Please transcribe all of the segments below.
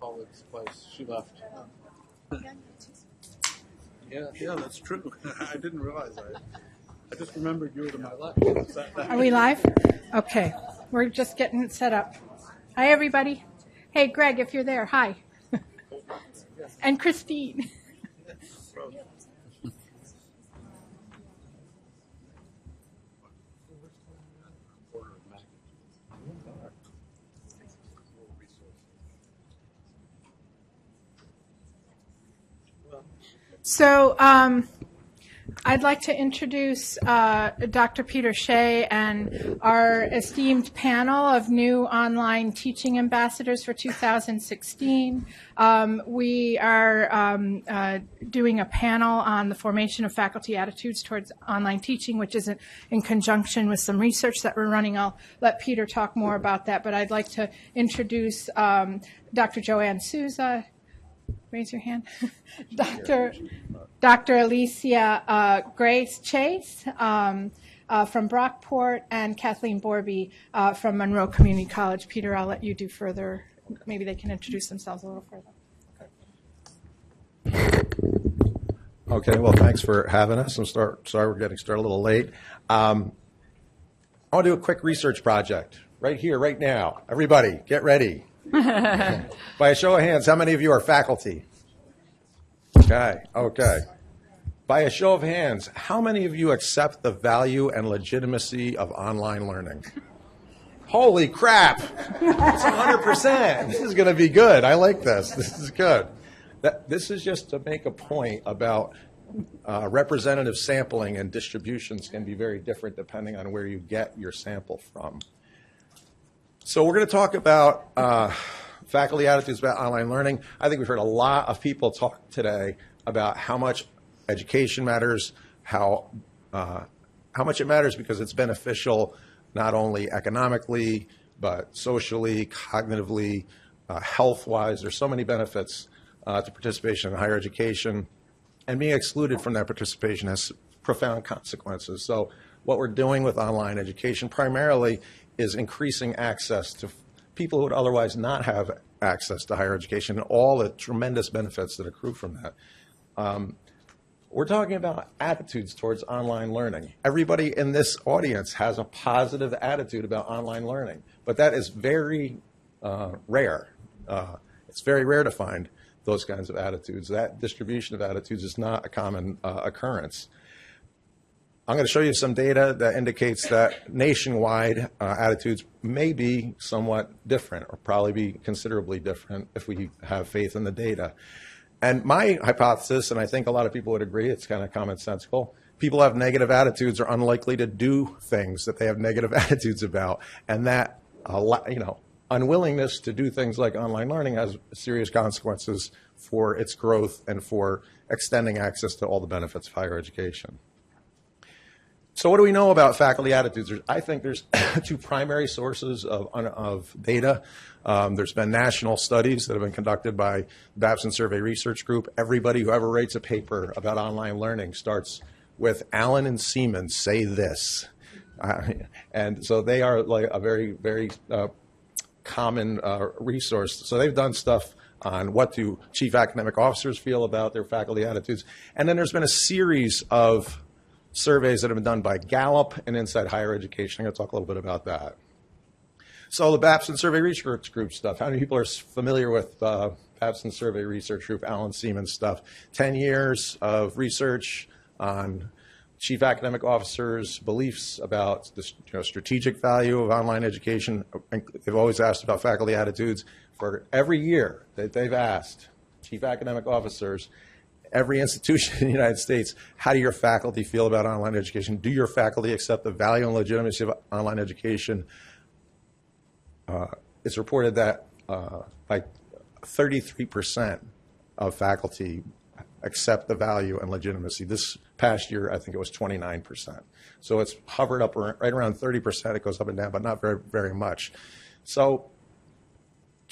Pauline's place. She left. Yeah, yeah, that's true. I didn't realize that. I just remembered you were to my left. That- that- Are we live? Okay, we're just getting set up. Hi, everybody. Hey, Greg, if you're there, hi. And Christine. So, um, I'd like to introduce uh, Dr. Peter Shea and our esteemed panel of new online teaching ambassadors for 2016. Um, we are um, uh, doing a panel on the formation of faculty attitudes towards online teaching, which is in, conjunction with some research that we're running. I'll let Peter talk more about that, but I'd like to introduce um, Dr. Joanne Souza, raise your hand. Dr. Dr. Alicia uh, Grace Chase um, uh, from Brockport and Kathleen Borby uh, from Monroe Community College. Peter, I'll let you do further. Maybe they can introduce themselves a little further. Okay, well, thanks for having us. I'm start, sorry we're getting started a little late. Um, I want to do a quick research project right here, right now. Everybody, get ready. By a show of hands, how many of you are faculty? Okay, okay. By a show of hands, how many of you accept the value and legitimacy of online learning? Holy crap! It's 100%. This is going to be good. I like this. This is good. That, this is just to make a point about uh, representative sampling and distributions can be very different depending on where you get your sample from. So we're going to talk about uh, faculty attitudes about online learning. I think we've heard a lot of people talk today about how much education matters, how uh, how much it matters because it's beneficial not only economically but socially, cognitively, uh, health-wise. There's so many benefits uh, to participation in higher education, and being excluded from that participation has profound consequences. So what we're doing with online education primarily is increasing access to people who would otherwise not have access to higher education and all the tremendous benefits that accrue from that. Um, we're talking about attitudes towards online learning. Everybody in this audience has a positive attitude about online learning, but that is very uh, rare. Uh, it's very rare to find those kinds of attitudes. That distribution of attitudes is not a common uh, occurrence. I'm going to show you some data that indicates that nationwide uh, attitudes may be somewhat different or probably be considerably different if we have faith in the data. And my hypothesis, and I think a lot of people would agree, it's kind of commonsensical. People have negative attitudes are unlikely to do things that they have negative attitudes about, and that you know unwillingness to do things like online learning has serious consequences for its growth and for extending access to all the benefits of higher education. So what do we know about faculty attitudes? There's, I think there's two primary sources of, of data. Um, there's been national studies that have been conducted by Babson Survey Research Group. Everybody who ever writes a paper about online learning starts with Allen and Seaman say this. Uh, and so they are like a very, very uh, common uh, resource. So they've done stuff on what do chief academic officers feel about their faculty attitudes. And then there's been a series of surveys that have been done by Gallup and Inside Higher Education. I'm going to talk a little bit about that. So the Babson Survey Research Group stuff. How many people are familiar with uh, Babson Survey Research Group, Allen Seaman stuff? 10 years of research on chief academic officers' beliefs about the you know, strategic value of online education. They've always asked about faculty attitudes. For every year that they've asked chief academic officers, every institution in the United States, how do your faculty feel about online education? Do your faculty accept the value and legitimacy of online education? Uh, it's reported that uh, like 33% of faculty accept the value and legitimacy. This past year, I think it was 29%. So it's hovered up right around 30%. It goes up and down, but not very, very much. So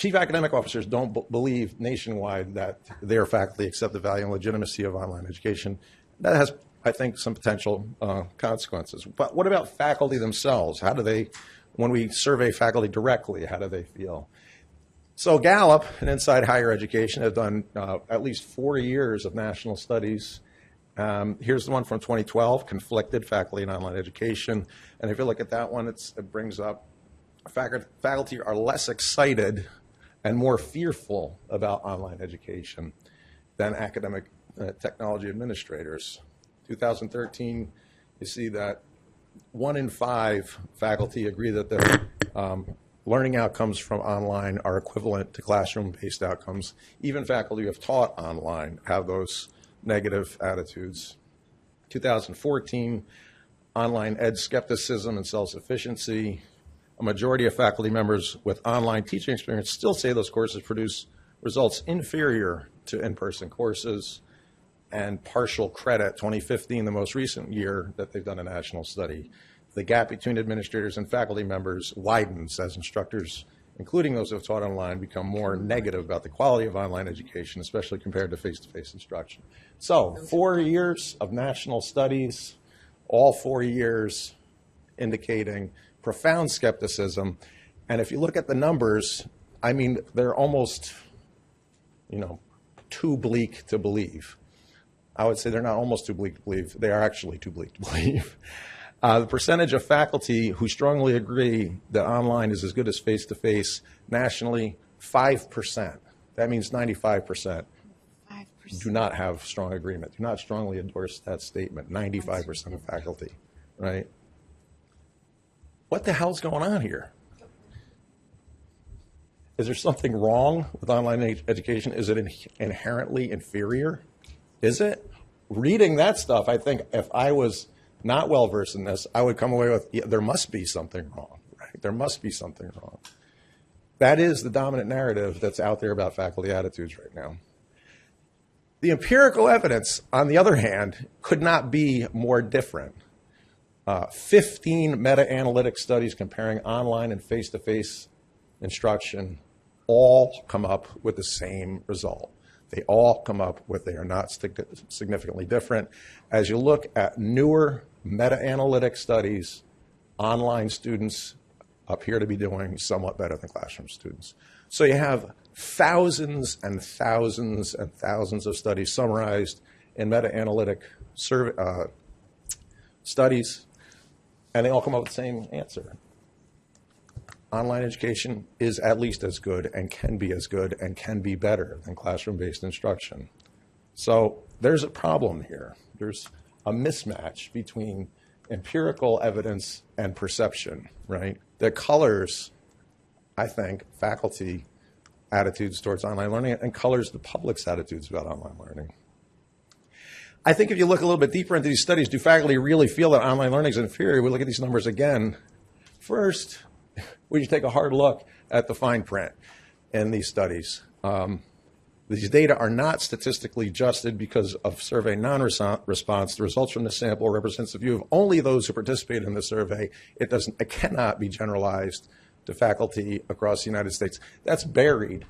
chief academic officers don't believe nationwide that their faculty accept the value and legitimacy of online education. That has, I think, some potential uh, consequences. But what about faculty themselves? How do they, when we survey faculty directly, how do they feel? So Gallup and Inside Higher Education have done uh, at least four years of national studies. Um, here's the one from 2012, conflicted faculty in online education. And if you look at that one, it's, it brings up faculty are less excited and more fearful about online education than academic uh, technology administrators. 2013, you see that one in five faculty agree that their um, learning outcomes from online are equivalent to classroom-based outcomes. Even faculty who have taught online have those negative attitudes. 2014, online ed skepticism and self-sufficiency. A majority of faculty members with online teaching experience still say those courses produce results inferior to in-person courses and partial credit, 2015, the most recent year that they've done a national study. The gap between administrators and faculty members widens as instructors, including those who have taught online, become more negative about the quality of online education, especially compared to face-to-face instruction. So, four years of national studies, all four years indicating profound skepticism. And if you look at the numbers, I mean, they're almost, you know, too bleak to believe. I would say they're not almost too bleak to believe, they are actually too bleak to believe. Uh, the percentage of faculty who strongly agree that online is as good as face to face nationally, 5%. That means 95% do not have strong agreement, do not strongly endorse that statement. 95% of faculty, right? What the hell's going on here? Is there something wrong with online ed- education? Is it in- inherently inferior? Is it? Reading that stuff, I think if I was not well versed in this, I would come away with, yeah, there must be something wrong, right? There must be something wrong. That is the dominant narrative that's out there about faculty attitudes right now. The empirical evidence, on the other hand, could not be more different. Uh, 15 meta analytic studies comparing online and face to face instruction all come up with the same result. They all come up with they are not significantly different. As you look at newer meta analytic studies, online students appear to be doing somewhat better than classroom students. So you have thousands and thousands and thousands of studies summarized in meta analytic uh, studies, and they all come up with the same answer. Online education is at least as good and can be as good and can be better than classroom based instruction. So there's a problem here. There's a mismatch between empirical evidence and perception, right? That colors, I think, faculty attitudes towards online learning and colors the public's attitudes about online learning. I think if you look a little bit deeper into these studies, do faculty really feel that online learning is inferior? We look at these numbers again. First, we should take a hard look at the fine print in these studies. Um, these data are not statistically adjusted because of survey non-response. The results from the sample represents the view of only those who participated in the survey. It doesn't, it cannot be generalized to faculty across the United States. That's buried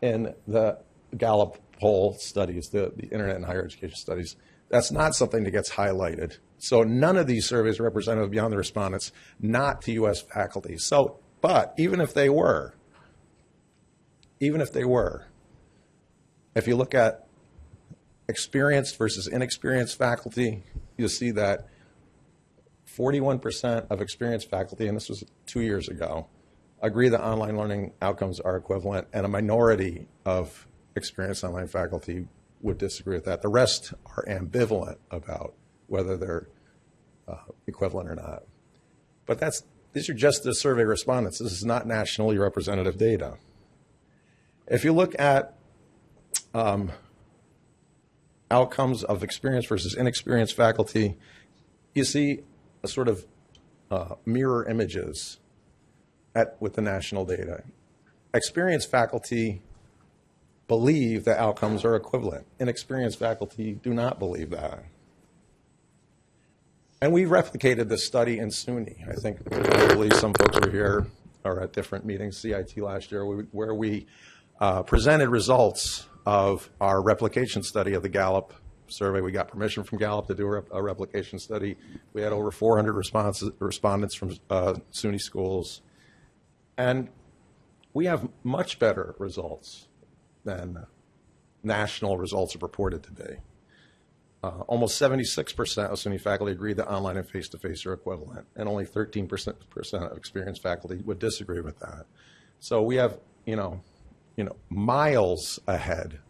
in the Gallup poll studies, the, the Internet and Higher Education studies. That's not something that gets highlighted. So none of these surveys are representative beyond the respondents, not to U.S. faculty. So, but even if they were, even if they were, if you look at experienced versus inexperienced faculty, you'll see that 41% of experienced faculty, and this was two years ago, agree that online learning outcomes are equivalent, and a minority of experienced online faculty would disagree with that. The rest are ambivalent about whether they're uh, equivalent or not. But that's these are just the survey respondents. This is not nationally representative data. If you look at um, outcomes of experienced versus inexperienced faculty, you see a sort of uh, mirror images at, with the national data. Experienced faculty believe that outcomes are equivalent. Inexperienced faculty do not believe that. And we replicated this study in SUNY. I think, believe some folks were here or at different meetings, CIT last year, where we uh, presented results of our replication study of the Gallup survey. We got permission from Gallup to do a a replication study. We had over 400 responses, respondents from uh, SUNY schools. And we have much better results than national results are purported to be. Uh, almost 76% of SUNY faculty agree that online and face-to-face are equivalent, and only 13% of experienced faculty would disagree with that. So we have, you know, you know, miles ahead.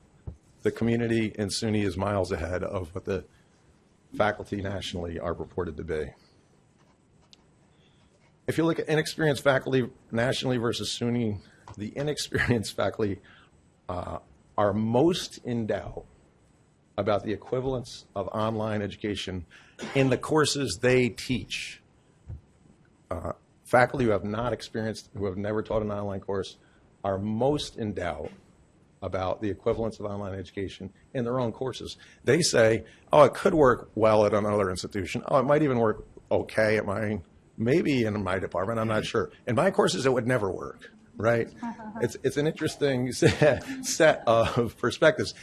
The community in SUNY is miles ahead of what the faculty nationally are reported to be. If you look at inexperienced faculty nationally versus SUNY, the inexperienced faculty uh, are most in doubt about the equivalence of online education in the courses they teach. Uh, faculty who have not experienced, who have never taught an online course, are most in doubt about the equivalence of online education in their own courses. They say, oh, it could work well at another institution. Oh, it might even work okay at my, maybe in my department, I'm not sure. In my courses, it would never work, right? It's, it's an interesting set of perspectives.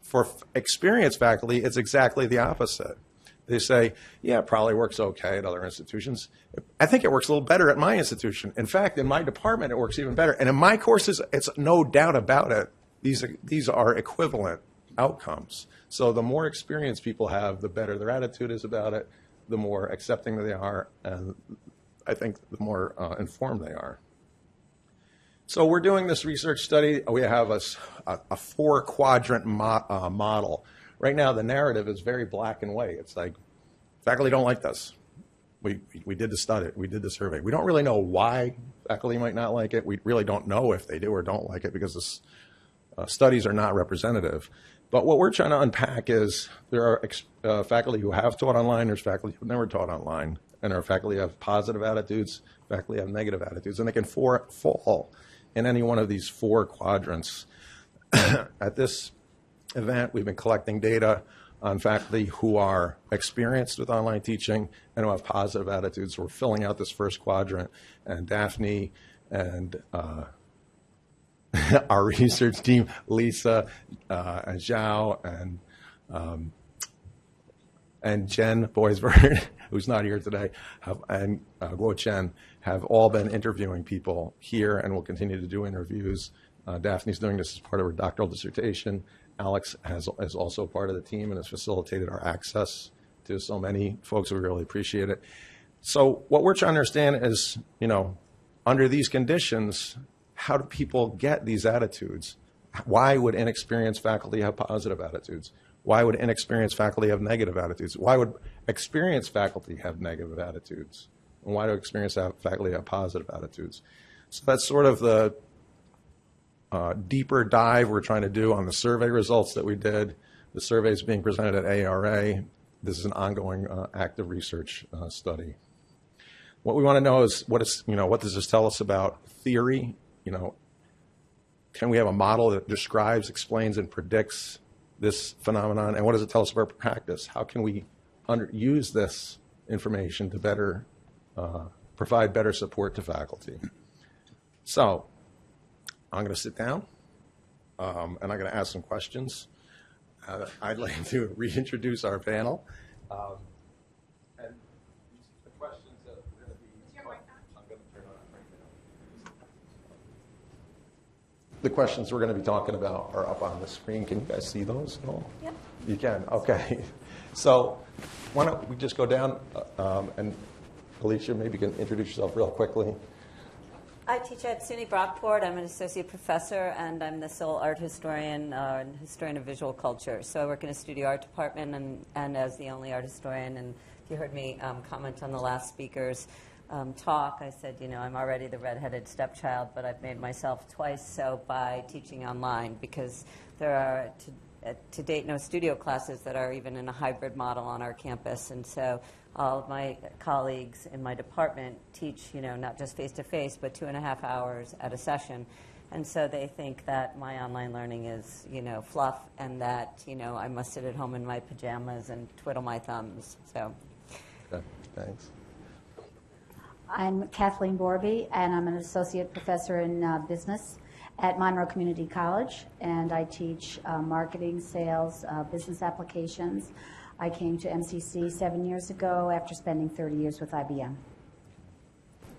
For experienced faculty, it's exactly the opposite. They say, yeah, it probably works okay at other institutions. I think it works a little better at my institution. In fact, in my department, it works even better. And in my courses, it's no doubt about it. These are, these are equivalent outcomes. So the more experience people have, the better their attitude is about it, the more accepting they are, and I think the more uh, informed they are. So we're doing this research study. We have a four quadrant mo- uh, model. Right now, the narrative is very black and white. It's like faculty don't like this. We, we did the study, we did the survey. We don't really know why faculty might not like it. We really don't know if they do or don't like it because this, uh, studies are not representative. But what we're trying to unpack is there are uh, faculty who have taught online, there's faculty who've never taught online, and our faculty have positive attitudes, faculty have negative attitudes, and they can for, fall in any one of these four quadrants. At this event, we've been collecting data on faculty who are experienced with online teaching and who have positive attitudes. We're filling out this first quadrant, and Daphne and uh, our research team, Lisa uh, and Zhao and um, and Jen Boisberg, who's not here today, have, and uh, Guo Chen have all been interviewing people here and will continue to do interviews. Uh, Daphne's doing this as part of her doctoral dissertation. Alex has, is also part of the team and has facilitated our access to so many folks. We really appreciate it. So what we're trying to understand is, you know, under these conditions, how do people get these attitudes? Why would inexperienced faculty have positive attitudes? Why would inexperienced faculty have negative attitudes? Why would experienced faculty have negative attitudes? And why do experienced fa- faculty have positive attitudes? So that's sort of the uh, deeper dive we're trying to do on the survey results that we did. The survey is being presented at ARA. This is an ongoing uh, active research uh, study. What we want to know is what is, you know, what does this tell us about theory? You know, can we have a model that describes, explains, and predicts this phenomenon? And what does it tell us about practice? How can we use this information to better uh, provide better support to faculty? So, I'm going to sit down um, and I'm going to ask some questions. Uh, I'd like to reintroduce our panel. Um, and the questions that are going to be. I'm going to turn on right now. The questions we're going to be talking about are up on the screen. Can you guys see those at all? Yep. You can, okay. So why don't we just go down uh, um, and Alicia, maybe you can introduce yourself real quickly. I teach at SUNY Brockport. I'm an associate professor, and I'm the sole art historian uh, and historian of visual culture. So I work in a studio art department, and, and as the only art historian. And if you heard me um, comment on the last speaker's um, talk, I said, you know, I'm already the redheaded stepchild, but I've made myself twice so by teaching online because there are to, uh, to date no studio classes that are even in a hybrid model on our campus, and so all of my colleagues in my department teach, you know, not just face to face, but two and a half hours at a session. And so they think that my online learning is, you know, fluff and that, you know, I must sit at home in my pajamas and twiddle my thumbs. So Okay, thanks. I'm Kathleen Borby, and I'm an associate professor in uh, business at Monroe Community College, and I teach uh, marketing, sales, uh, business applications. I came to MCC seven years ago after spending 30 years with IBM.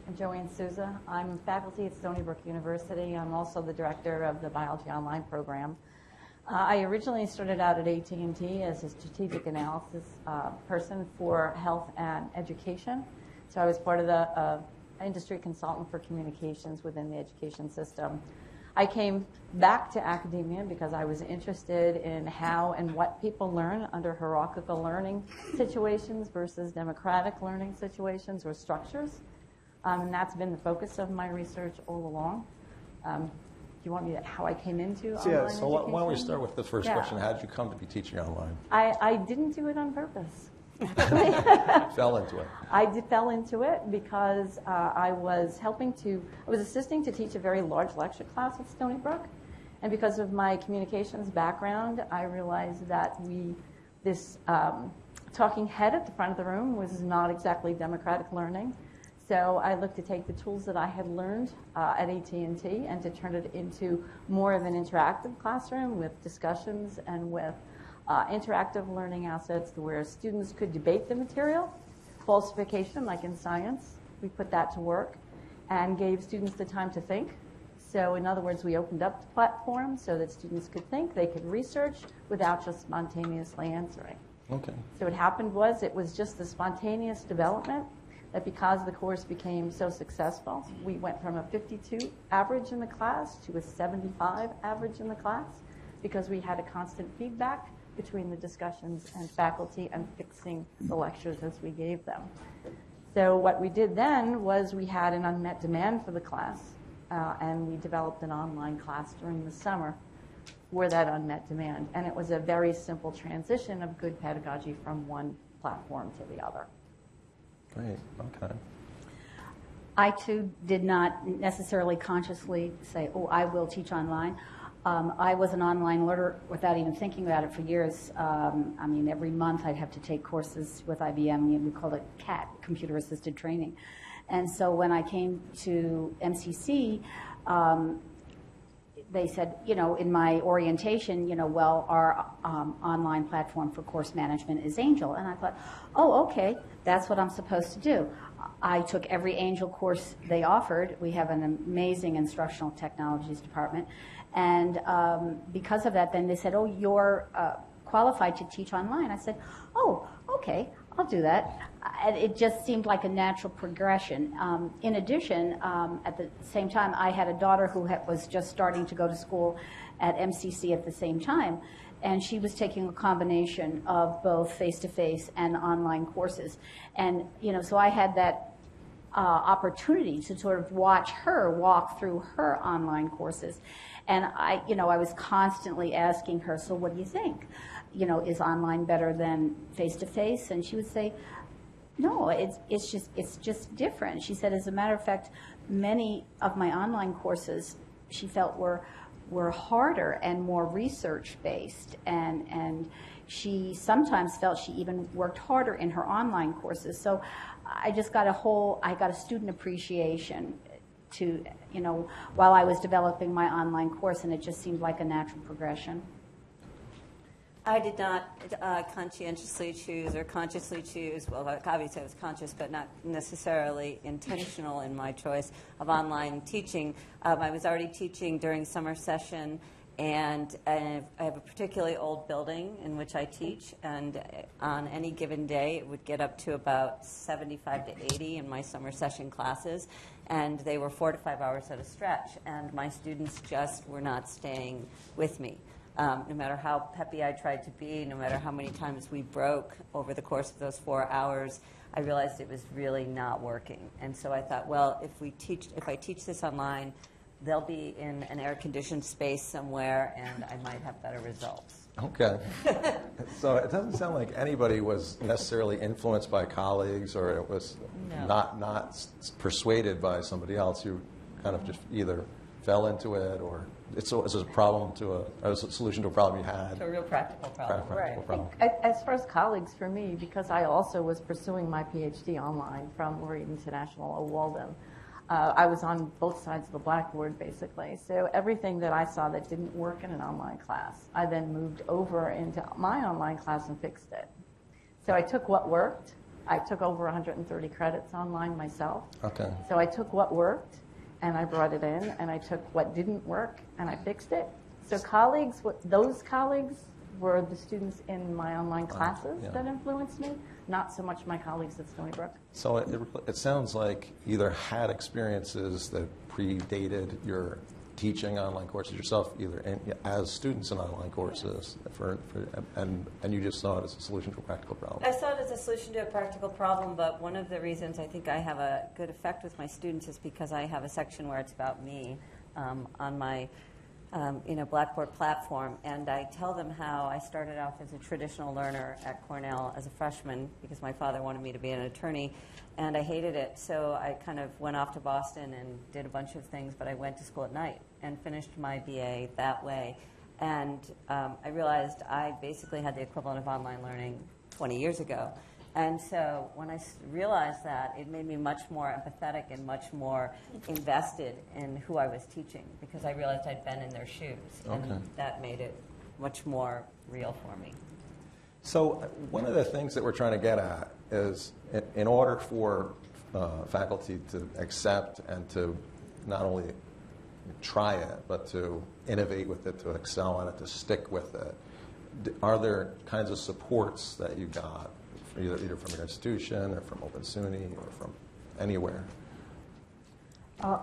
I'm Joanne Souza. I'm faculty at Stony Brook University. I'm also the director of the Biology Online program. Uh, I originally started out at AT&T as a strategic analysis uh, person for health and education. So I was part of the uh, industry consultant for communications within the education system. I came back to academia because I was interested in how and what people learn under hierarchical learning situations versus democratic learning situations or structures. Um, and that's been the focus of my research all along. Um, do you want me to, how I came into So, yeah, so why why don't we start with the first Yeah. question? How did you come to be teaching online? I, I didn't do it on purpose. Fell into it. I did, fell into it because uh, I was helping to, I was assisting to teach a very large lecture class at Stony Brook. And because of my communications background, I realized that we, this um, talking head at the front of the room was not exactly democratic learning. So I looked to take the tools that I had learned uh, at AT&T and to turn it into more of an interactive classroom with discussions and with uh, interactive learning assets where students could debate the material, falsification like in science. We put that to work and gave students the time to think. So in other words, we opened up the platform so that students could think, they could research without just spontaneously answering. Okay. So what happened was it was just the spontaneous development that because the course became so successful, we went from a 52 average in the class to a 75 average in the class because we had a constant feedback between the discussions and faculty and fixing the lectures as we gave them. So what we did then was we had an unmet demand for the class, uh, and we developed an online class during the summer for that unmet demand. And it was a very simple transition of good pedagogy from one platform to the other. Great. Okay. I too did not necessarily consciously say, oh, I will teach online. Um, I was an online learner without even thinking about it for years. Um, I mean, every month I'd have to take courses with IBM. We called it CAT, Computer Assisted Training. And so when I came to MCC, um, they said, you know, in my orientation, you know, well, our um, online platform for course management is Angel. And I thought, oh, okay, that's what I'm supposed to do. I took every Angel course they offered. We have an amazing instructional technologies department. And um, because of that, then they said, oh, you're uh, qualified to teach online. I said, oh, okay, I'll do that. And it just seemed like a natural progression. Um, in addition, um, at the same time, I had a daughter who had, was just starting to go to school at MCC at the same time, and she was taking a combination of both face-to-face and online courses. And you know, so I had that uh, opportunity to sort of watch her walk through her online courses. And I, you know, I was constantly asking her, so what do you think? You know, is online better than face to face? And she would say, no, it's, it's just, it's just different. She said, as a matter of fact, many of my online courses she felt were, were harder and more research based. And, and she sometimes felt she even worked harder in her online courses. So I just got a whole, I got a student appreciation to, you know, while I was developing my online course, and it just seemed like a natural progression. I did not uh, conscientiously choose or consciously choose, well, obviously I was conscious, but not necessarily intentional in my choice of online teaching. Um, I was already teaching during summer session, and I have a particularly old building in which I teach, and on any given day, it would get up to about 75 to 80 in my summer session classes, and they were four to five hours at a stretch, and my students just were not staying with me. Um, no matter how peppy I tried to be, no matter how many times we broke over the course of those four hours, I realized it was really not working. And so I thought, well, if we teach, if I teach this online, they'll be in an air-conditioned space somewhere, and I might have better results. Okay. so it doesn't sound like anybody was necessarily influenced by colleagues or it was No. not, not s- persuaded by somebody else. You kind of just either fell into it, or it's a, it's a problem to a, a solution to a problem you had? It's a real practical problem. Practical problem. A- As far as colleagues, for me, because I also was pursuing my PhD online from Laureate International at Walden, uh, I was on both sides of the blackboard, basically. So everything that I saw that didn't work in an online class, I then moved over into my online class and fixed it. So I took what worked. I took over 130 credits online myself. Okay. So I took what worked and I brought it in, and I took what didn't work and I fixed it. So colleagues, those colleagues were the students in my online classes yeah. that influenced me, not so much my colleagues at Stony Brook. So it, it sounds like you either had experiences that predated your teaching online courses yourself, either in, as students in online courses, for, for, and, and you just saw it as a solution to a practical problem. I saw it as a solution to a practical problem, but one of the reasons I think I have a good effect with my students is because I have a section where it's about me um, on my um, you know, Blackboard platform, and I tell them how I started off as a traditional learner at Cornell as a freshman because my father wanted me to be an attorney, and I hated it. So I kind of went off to Boston and did a bunch of things, but I went to school at night and finished my BA that way. And um, I realized I basically had the equivalent of online learning 20 years ago. And so when I realized that, it made me much more empathetic and much more invested in who I was teaching because I realized I'd been in their shoes. Okay. And that made it much more real for me. So uh, one of the things that we're trying to get at is, in, in order for uh, faculty to accept and to not only try it, but to innovate with it, to excel on it, to stick with it, are there kinds of supports that you got, either, either from your institution or from Open SUNY or from anywhere? Uh,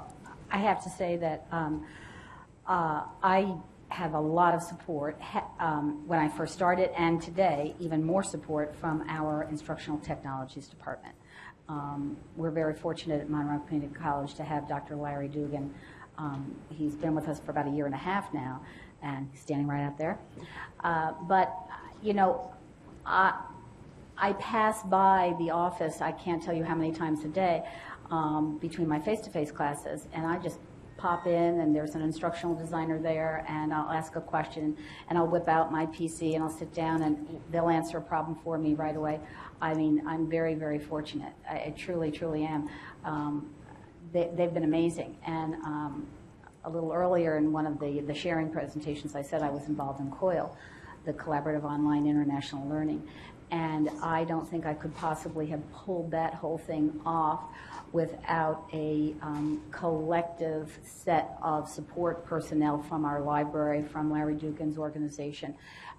I have to say that um, uh, I have a lot of support um, when I first started, and today, even more support from our instructional technologies department. Um, we're very fortunate at Monroe Community College to have Dr. Larry Dugan. Um, he's been with us for about a year and a half now, and he's standing right out there. Uh, but, you know, I, I pass by the office, I can't tell you how many times a day, um, between my face-to-face classes, and I just pop in, and there's an instructional designer there, and I'll ask a question, and I'll whip out my PC, and I'll sit down, and they'll answer a problem for me right away. I mean, I'm very, very fortunate. I, I truly, truly am. Um, they, they've been amazing, and um, a little earlier in one of the, the sharing presentations, I said I was involved in COIL, the Collaborative Online International Learning. And I don't think I could possibly have pulled that whole thing off without a um, collective set of support personnel from our library, from Larry Dugan's organization.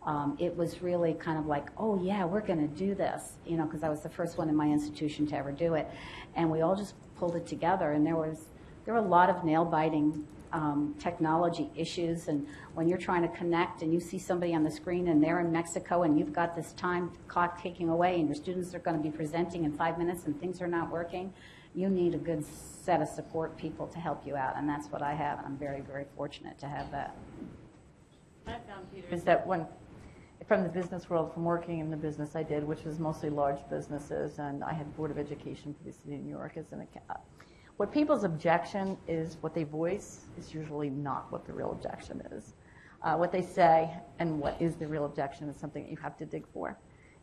Um, it was really kind of like, oh yeah, we're going to do this, you know, because I was the first one in my institution to ever do it, and we all just pulled it together. And there was there were a lot of nail biting um, technology issues, and when you're trying to connect and you see somebody on the screen and they're in Mexico and you've got this time clock ticking away and your students are going to be presenting in five minutes and things are not working, you need a good set of support people to help you out, and that's what I have, and I'm very, very fortunate to have that. I found, Peter, is that when, from the business world, from working in the business I did, which was mostly large businesses, and I had Board of Education for the city of New York as an account. What people's objection is, what they voice is usually not what the real objection is. Uh, what they say and what is the real objection is something that you have to dig for.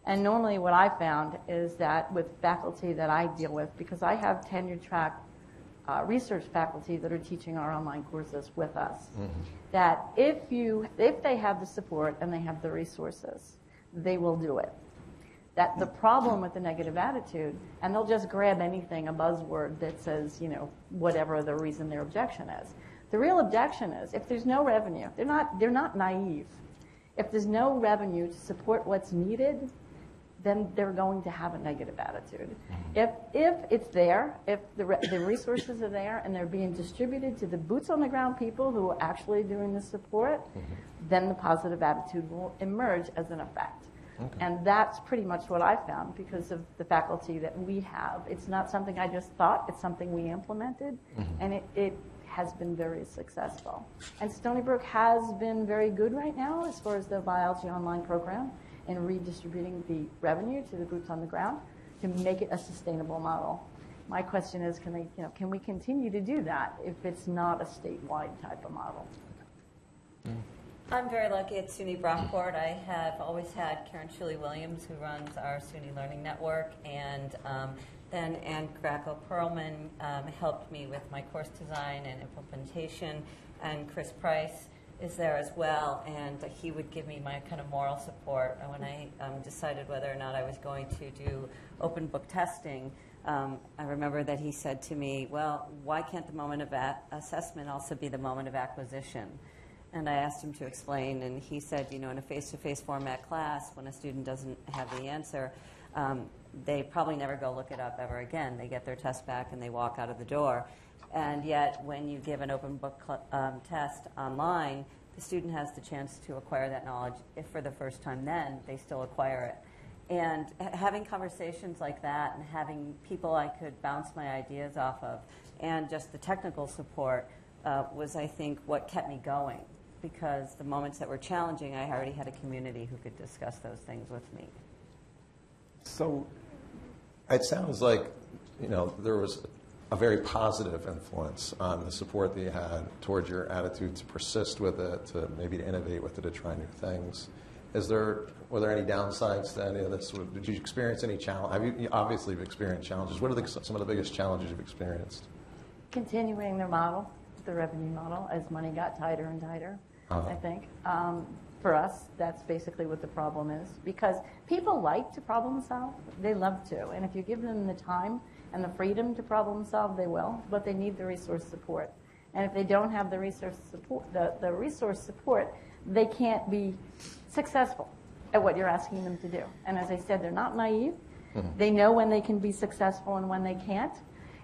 And normally, what I found is that with faculty that I deal with, because I have tenure track uh, research faculty that are teaching our online courses with us, that if you if they have the support and they have the resources, they will do it. That the problem with the negative attitude, and they'll just grab anything, a buzzword that says, you know, whatever the reason their objection is. The real objection is if there's no revenue, they're not they're not naive. If there's no revenue to support what's needed, then they're going to have a negative attitude. Mm-hmm. If, if it's there, if the, re- the resources are there and they're being distributed to the boots on the ground people who are actually doing the support, mm-hmm. then the positive attitude will emerge as an effect. And that's pretty much what I found because of the faculty that we have. It's not something I just thought, it's something we implemented, mm-hmm. and it, it has been very successful. And Stony Brook has been very good right now as far as the biology online program in redistributing the revenue to the groups on the ground to make it a sustainable model. my question is, can they, you know, can we continue to do that if it's not a statewide type of model? Mm. I'm very lucky at SUNY Brockport. I have always had Karen Shuley Williams, who runs our SUNY Learning Network, and um, then Ann Graco Perlman um, helped me with my course design and implementation, and Chris Price is there as well, and he would give me my kind of moral support and when I um, decided whether or not I was going to do open book testing. Um, I remember that he said to me, "Well, why can't the moment of assessment also be the moment of acquisition?" And I asked him to explain, and he said, you know, in a face-to-face format class, when a student doesn't have the answer, um, they probably never go look it up ever again. They get their test back and they walk out of the door. And yet, when you give an open book um, test online, the student has the chance to acquire that knowledge. If for the first time, then they still acquire it. And h- having conversations like that and having people I could bounce my ideas off of and just the technical support uh, was, I think, what kept me going. Because the moments that were challenging, I already had a community who could discuss those things with me. So it sounds like, you know, there was a very positive influence on the support that you had towards your attitude to persist with it, to maybe to innovate with it, to try new things. Is there, were there any downsides to any of this? Did you experience any challenge? Have you, you obviously you've experienced challenges. What are the, some of the biggest challenges you've experienced? Continuing their model, the revenue model, as money got tighter and tighter, Uh-huh. I think. Um, for us, that's basically what the problem is. Because people like to problem solve, they love to. And if you give them the time and the freedom to problem solve, they will, but they need the resource support. And if they don't have the resource support, the, the resource support, they can't be successful at what you're asking them to do. And as I said, they're not naive. They know when they can be successful and when they can't.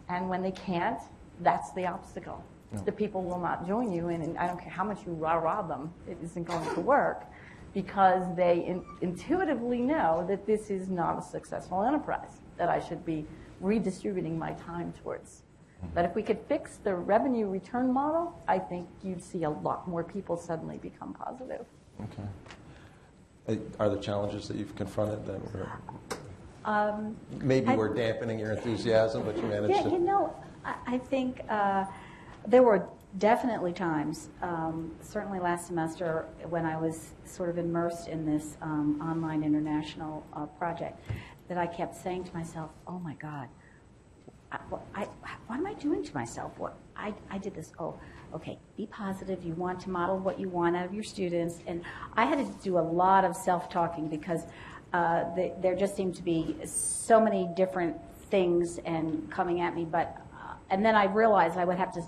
And when they can't, that's the obstacle. The people will not join you, and, and I don't care how much you rah-rah them, it isn't going to work because they in, intuitively know that this is not a successful enterprise, that I should be redistributing my time towards. But if we could fix the revenue return model, I think you'd see a lot more people suddenly become positive. Okay. Uh, Are the challenges that you've confronted that were, Um, maybe I- were dampening your enthusiasm, but you managed Yeah, to? you know, I, I think uh, there were definitely times, um, certainly last semester, when I was sort of immersed in this um, online international uh, project, that I kept saying to myself, "Oh my God, I, what, I, what am I doing to myself? What I, I did this. Oh, okay. Be positive. You want to model what you want out of your students, and I had to do a lot of self-talking because uh, the, there just seemed to be so many different things and coming at me. But uh, and then I realized I would have to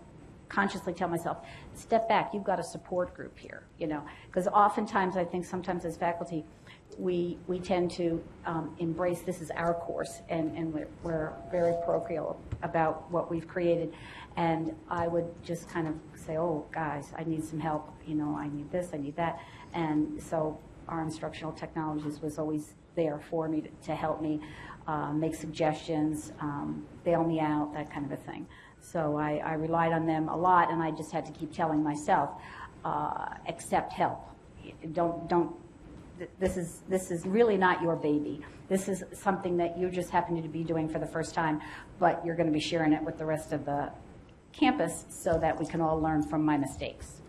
consciously tell myself, step back. You've got a support group here. You know, because oftentimes I think sometimes as faculty we, we tend to um, embrace this is our course and, and we're, we're very parochial about what we've created. And I would just kind of say, oh, guys, I need some help. You know, I need this, I need that. And so our instructional technologies was always there for me to, to help me uh, make suggestions, um, bail me out, that kind of a thing. So I, I relied on them a lot, and I just had to keep telling myself, uh, accept help. Don't, don't th- this is this is really not your baby. This is something that you just happen to be doing for the first time, but you're going to be sharing it with the rest of the campus so that we can all learn from my mistakes.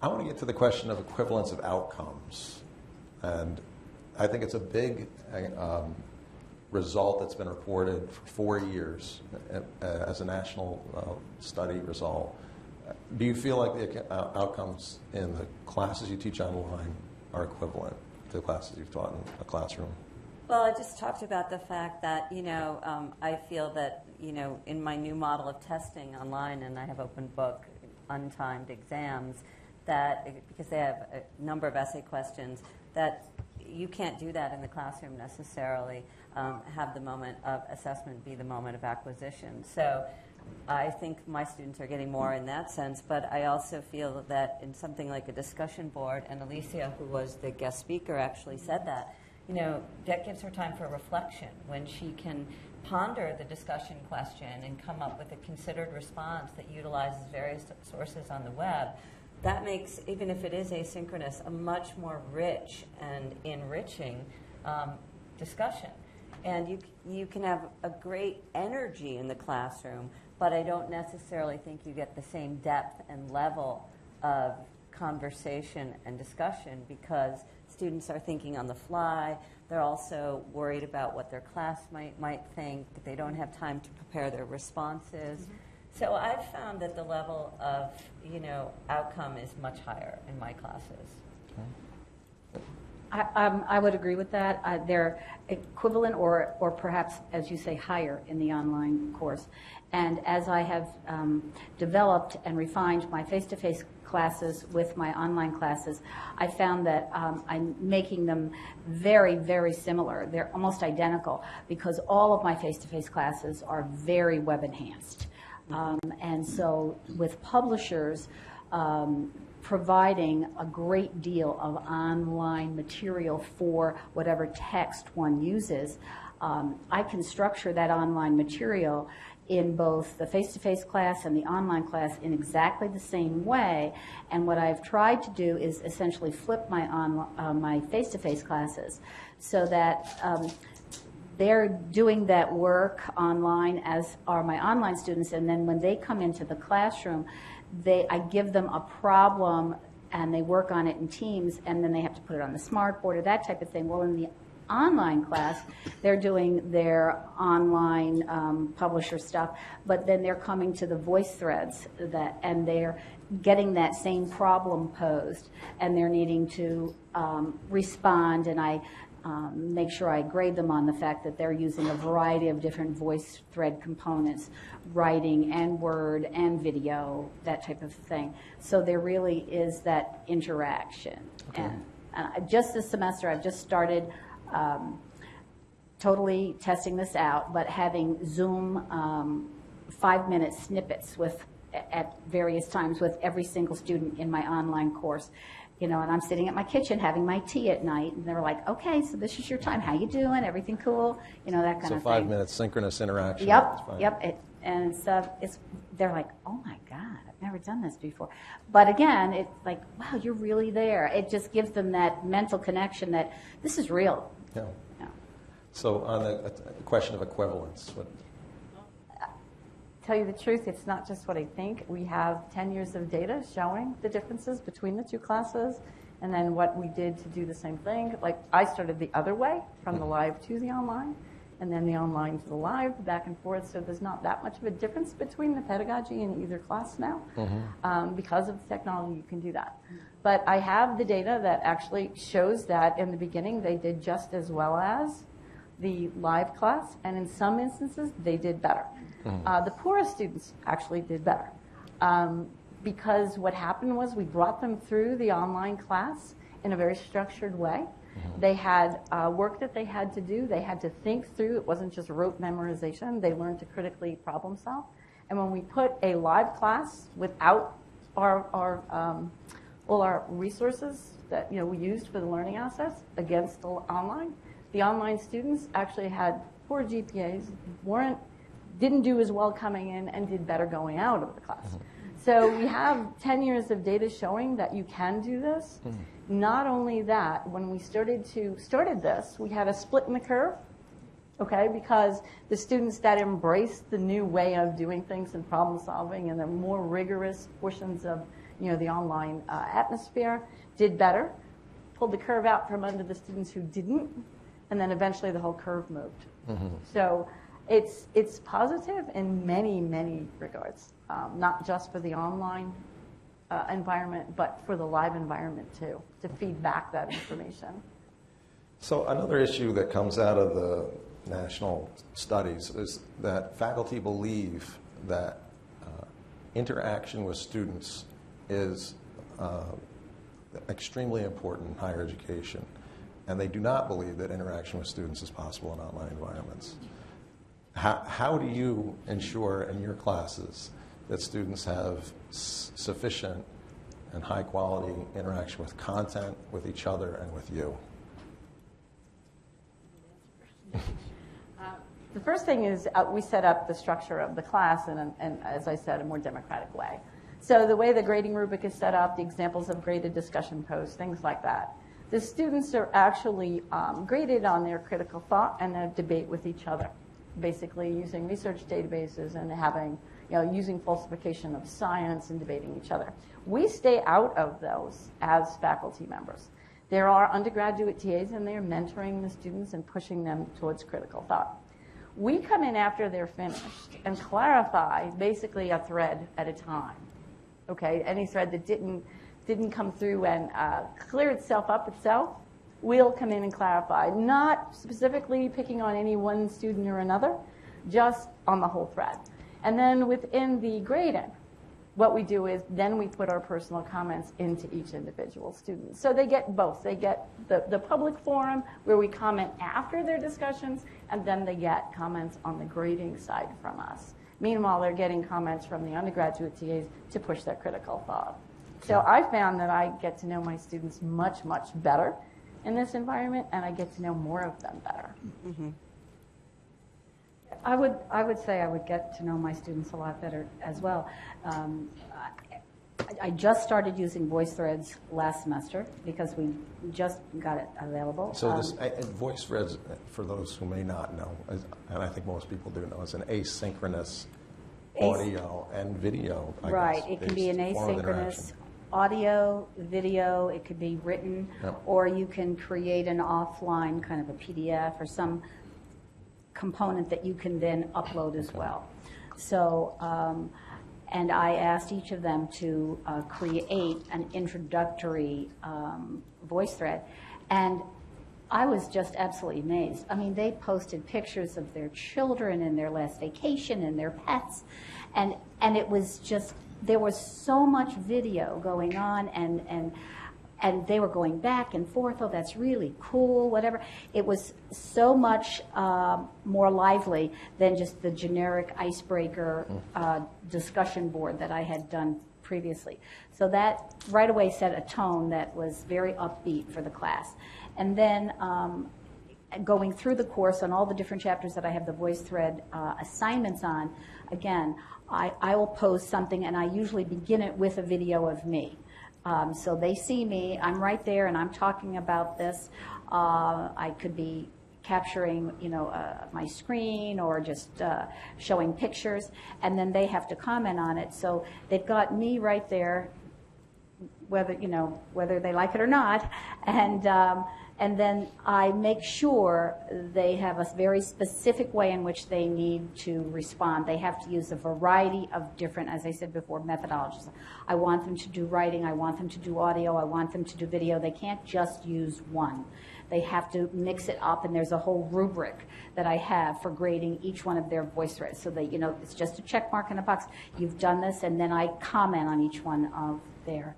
I want to get to the question of equivalence of outcomes. And I think it's a big um, result that's been reported for four years uh, uh, as a national uh, study result. Do you feel like the outcomes in the classes you teach online are equivalent to the classes you've taught in a classroom? Well, I just talked about the fact that, you know, um, I feel that, you know, in my new model of testing online, and I have open book, untimed exams, that because they have a number of essay questions, that you can't do that in the classroom necessarily. Um, have the moment of assessment be the moment of acquisition. So I think my students are getting more in that sense, but I also feel that in something like a discussion board, and Alicia, who was the guest speaker, actually said that, you know, that gives her time for reflection when she can ponder the discussion question and come up with a considered response that utilizes various sources on the web. That makes, even if it is asynchronous, a much more rich and enriching um, discussion. And you, you can have a great energy in the classroom, but I don't necessarily think you get the same depth and level of conversation and discussion because students are thinking on the fly. They're also worried about what their class might, might think. They don't have time to prepare their responses. Mm-hmm. So I've found that the level of, you know, outcome is much higher in my classes. I, um, I would agree with that. Uh, they're equivalent or, or perhaps, as you say, higher in the online course. And as I have um, developed and refined my face-to-face classes with my online classes, I found that um, I'm making them very, very similar. They're almost identical because all of my face-to-face classes are very web enhanced. Um, and so with publishers, um, providing a great deal of online material for whatever text one uses, um, I can structure that online material in both the face-to-face class and the online class in exactly the same way. And what I've tried to do is essentially flip my on, uh, my face-to-face classes so that um, they're doing that work online as are my online students and then when they come into the classroom they i give them a problem and they work on it in teams and then they have to put it on the smartboard or that type of thing. Well in the online class they're doing their online um, publisher stuff but then they're coming to the voice threads that and they're getting that same problem posed and they're needing to um, respond. And i um, make sure I grade them on the fact that they're using a variety of different voice thread components, writing and word and video, that type of thing. So there really is that interaction. Okay. And uh, just this semester, I've just started um, totally testing this out, but having Zoom um, five minute snippets with at various times with every single student in my online course you know, and I'm sitting at my kitchen having my tea at night, and they're like, "Okay, so this is your time. How you doing? Everything cool? You know, that kind So of five thing." minutes synchronous interaction. Yep, yep. It, and uh, it's they're like, "Oh my God, I've never done this before." But again, it's like, "Wow, you're really there." It just gives them that mental connection that this is real. Yeah. Yeah. So on the uh, question of equivalence, what, Tell you the truth, it's not just what I think. We have 10 years of data showing the differences between the two classes and then what we did to do the same thing. Like I started the other way from the live to the online and then the online to the live, back and forth. So there's not that much of a difference between the pedagogy in either class now. Um, because of the technology, you can do that. But I have the data that actually shows that in the beginning they did just as well as the live class, and in some instances, they did better. Uh, the poorest students actually did better. Um, because what happened was we brought them through the online class in a very structured way. They had uh, work that they had to do. They had to think through. It wasn't just rote memorization. They learned to critically problem solve. And when we put a live class without our, our um, all our resources that you know we used for the learning assets against the online, the online students actually had poor GPAs, weren't didn't do as well coming in and did better going out of the class. So we have 10 years of data showing that you can do this. Not only that, when we started to started this, we had a split in the curve. Okay, because the students that embraced the new way of doing things and problem solving and the more rigorous portions of you know the online uh, atmosphere did better. Pulled the curve out from under the students who didn't, and then eventually the whole curve moved. So it's, it's positive in many, many regards, um, not just for the online uh, environment, but for the live environment too, to feed back that information. So another issue that comes out of the national studies is that faculty believe that uh, interaction with students is uh, extremely important in higher education, and they do not believe that interaction with students is possible in online environments. How, how do you ensure in your classes that students have sufficient and high quality interaction with content, with each other, and with you? The first thing is uh, we set up the structure of the class in, an- and as I said, a more democratic way. So the way the grading rubric is set up, the examples of graded discussion posts, things like that. The students are actually um, graded on their critical thought and their debate with each other, basically using research databases and having, you know, using falsification of science and debating each other. We stay out of those as faculty members. There are undergraduate TAs in there mentoring the students and pushing them towards critical thought. We come in after they're finished and clarify basically a thread at a time. Okay, any thread that didn't didn't come through and uh, clear itself up itself, we'll come in and clarify. Not specifically picking on any one student or another, just on the whole thread. And then within the grading, what we do is then we put our personal comments into each individual student. So they get both. They get the, the public forum where we comment after their discussions, and then they get comments on the grading side from us. Meanwhile, they're getting comments from the undergraduate TAs to push their critical thought. So I found that I get to know my students much, much better in this environment, and I get to know more of them better. I would, I would say I would get to know my students a lot better as well. Um, I, I just started using VoiceThreads last semester because we just got it available. So this Um, VoiceThreads, uh, for those who may not know, is- and I think most people do know, is an asynchronous As- audio and video. I Right, guess, it can be an based form of asynchronous interaction. Audio, video, it could be written, Yep. or you can create an offline kind of a PDF or some component that you can then upload as well. So, um, and I asked each of them to uh, create an introductory um, voice thread. And I was just absolutely amazed. I mean, they posted pictures of their children and their last vacation and their pets. And, and it was just, there was so much video going on and, and, and they were going back and forth. Oh, that's really cool, whatever. It was so much um, more lively than just the generic icebreaker uh, discussion board that I had done previously. So that right away set a tone that was very upbeat for the class. And then um, going through the course on all the different chapters that I have the VoiceThread uh, assignments on, again, I, I will post something and I usually begin it with a video of me. Um, so they see me, I'm right there and I'm talking about this. Uh, I could be capturing, you know, uh, my screen or just uh, showing pictures, and then they have to comment on it. So they've got me right there whether you know whether they like it or not, and um, and then I make sure they have a very specific way in which they need to respond. They have to use a variety of different, as I said before, methodologies. I want them to do writing. I want them to do audio. I want them to do video. They can't just use one. They have to mix it up, and there's a whole rubric that I have for grading each one of their voice threads. So that you know, it's just a check mark in a box. You've done this, and then I comment on each one of their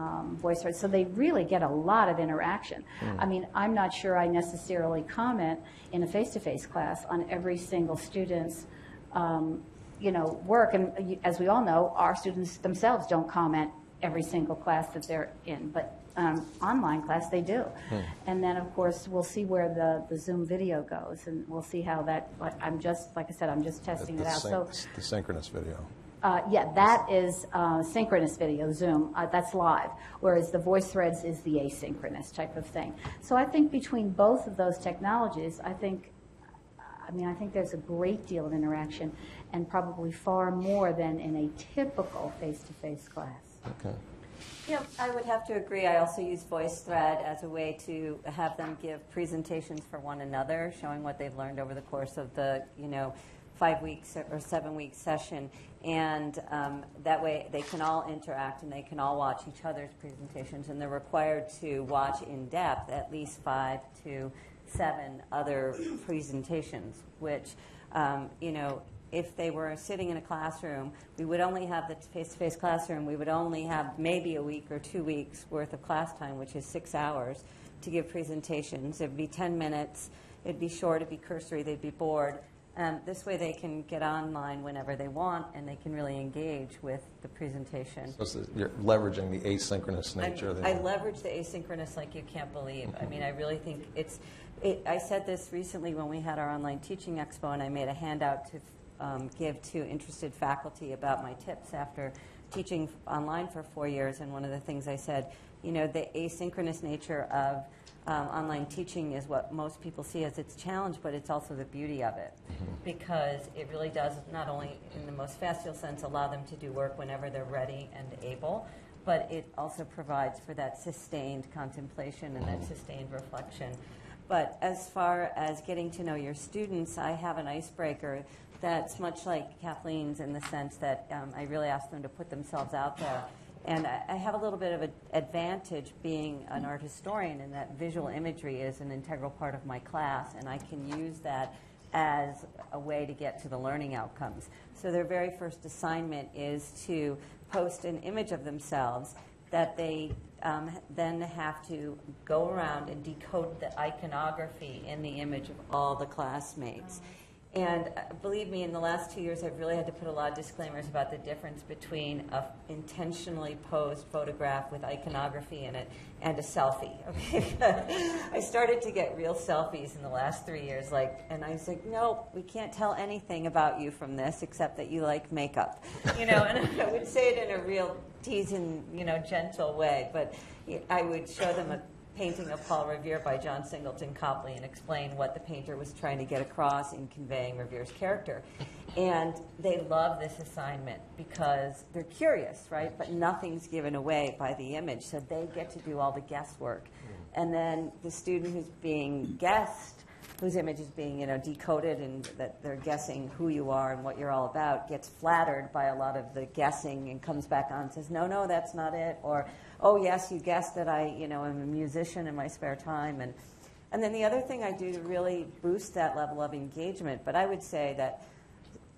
um, voice. So they really get a lot of interaction. I mean, I'm not sure I necessarily comment in a face-to-face class on every single student's, um, you know, work. And as we all know, our students themselves don't comment every single class that they're in, but um, online class they do. And then, of course, we'll see where the, the Zoom video goes, and we'll see how that. I'm just, like I said, I'm just testing The it out. So. The synchronous video. Uh, yeah, that is uh, synchronous video, Zoom. Uh, that's live. Whereas the voice threads is the asynchronous type of thing. So I think between both of those technologies, I think, I mean, I think there's a great deal of interaction, and probably far more than in a typical face-to-face class. Okay. Yeah, I would have to agree. I also use VoiceThread as a way to have them give presentations for one another, showing what they've learned over the course of the, you know, five weeks or seven week session. And um, that way they can all interact and they can all watch each other's presentations. And they're required to watch in depth at least five to seven other presentations, which, um, you know, if they were sitting in a classroom, we would only have the face-to-face classroom. We would only have maybe a week or two weeks worth of class time, which is six hours, to give presentations. It'd be 10 minutes. It'd be short. It'd be cursory. They'd be bored. Um, this way, they can get online whenever they want, and they can really engage with the presentation. So you're leveraging the asynchronous nature. of the- I leverage the asynchronous like you can't believe. I mean, I really think it's, it, I said this recently when we had our online teaching expo, and I made a handout to um, give to interested faculty about my tips after teaching online for four years, and one of the things I said, you know, the asynchronous nature of um, online teaching is what most people see as its challenge, but it's also the beauty of it. Because it really does, not only in the most facile sense, allow them to do work whenever they're ready and able, but it also provides for that sustained contemplation and that sustained reflection. But as far as getting to know your students, I have an icebreaker that's much like Kathleen's in the sense that um, I really ask them to put themselves out there. And I I have a little bit of an advantage being an art historian in that visual imagery is an integral part of my class, and I can use that as a way to get to the learning outcomes. So their very first assignment is to post an image of themselves that they um, then have to go around and decode the iconography in the image of all the classmates. And uh, believe me, in the last two years, I've really had to put a lot of disclaimers about the difference between a intentionally posed photograph with iconography in it and a selfie. Okay, I started to get real selfies in the last three years, like, and I was like, no, we can't tell anything about you from this except that you like makeup, you know. And I would say it in a real teasing, you know, gentle way, but I would show them a painting of Paul Revere by John Singleton Copley and explain what the painter was trying to get across in conveying Revere's character. And they love this assignment because they're curious, right? But nothing's given away by the image, so they get to do all the guesswork. Hmm. And then the student who's being guessed, whose image is being you know decoded and that they're guessing who you are and what you're all about, gets flattered by a lot of the guessing and comes back on and says, no, no, that's not it, or oh yes, you guessed that I, you know, am a musician in my spare time. And, and then the other thing I do to really boost that level of engagement, but I would say that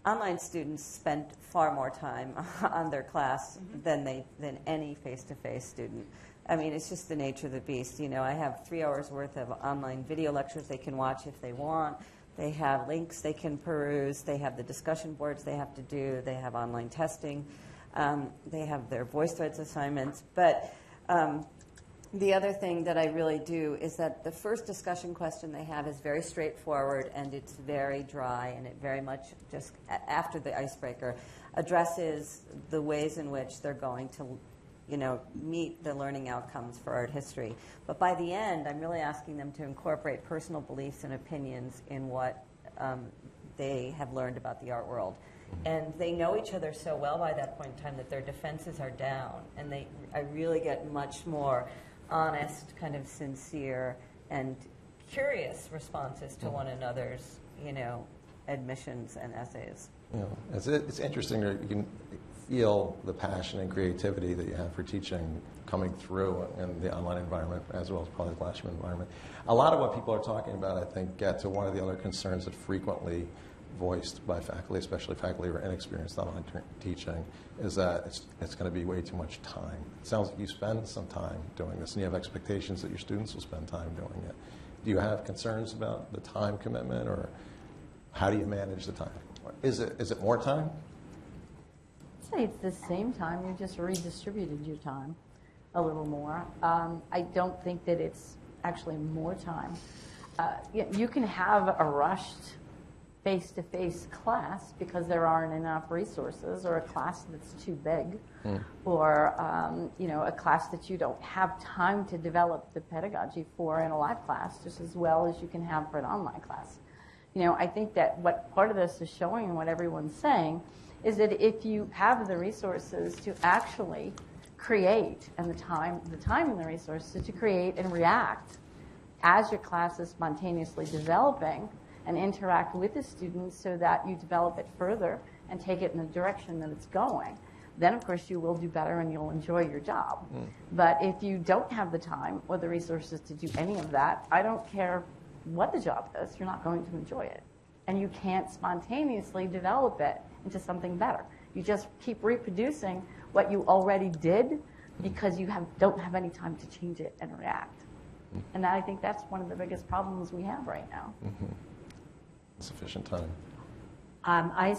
online students spend far more time on their class mm-hmm. than they than any face-to-face student. I mean, it's just the nature of the beast. You know, I have three hours worth of online video lectures they can watch if they want. They have links they can peruse. They have the discussion boards they have to do. They have online testing. Um, they have their voice threads assignments. But um, the other thing that I really do is that the first discussion question they have is very straightforward and it's very dry and it very much just after the icebreaker addresses the ways in which they're going to you know meet the learning outcomes for art history but by the end i'm really asking them to incorporate personal beliefs and opinions in what um, they have learned about the art world and they know each other so well by that point in time that their defenses are down. And they i really get much more honest kind of sincere and curious responses to mm-hmm. one another's you know admissions and essays. You know, it's, it's interesting that you can feel the passion and creativity that you have for teaching coming through in the online environment as well as probably the classroom environment. A lot of what people are talking about, I think, get to one of the other concerns that frequently voiced by faculty, especially faculty who are inexperienced online teaching, is that it's, it's going to be way too much time. It sounds like you spend some time doing this, and you have expectations that your students will spend time doing it. Do you have concerns about the time commitment, or how do you manage the time? Is it, is it more time? I'd say it's the same time, you just redistributed your time a little more. Um, I don't think that it's actually more time. Uh, you, you can have a rushed face-to-face class because there aren't enough resources, or a class that's too big, or um, you know a class that you don't have time to develop the pedagogy for in a live class, just as well as you can have for an online class. You know, I think that what part of this is showing and what everyone's saying is that if you have the resources to actually create and the time, the time and the resources to create and react as your class is spontaneously developing and interact with the students so that you develop it further and take it in the direction that it's going, then of course you will do better and you'll enjoy your job. Mm. But if you don't have the time or the resources to do any of that, I don't care what the job is, you're not going to enjoy it. And you can't spontaneously develop it into something better. You just keep reproducing what you already did because you have, don't have any time to change it and react. Mm-hmm. And I think that's one of the biggest problems we have right now. Mm-hmm. Sufficient time. Um, I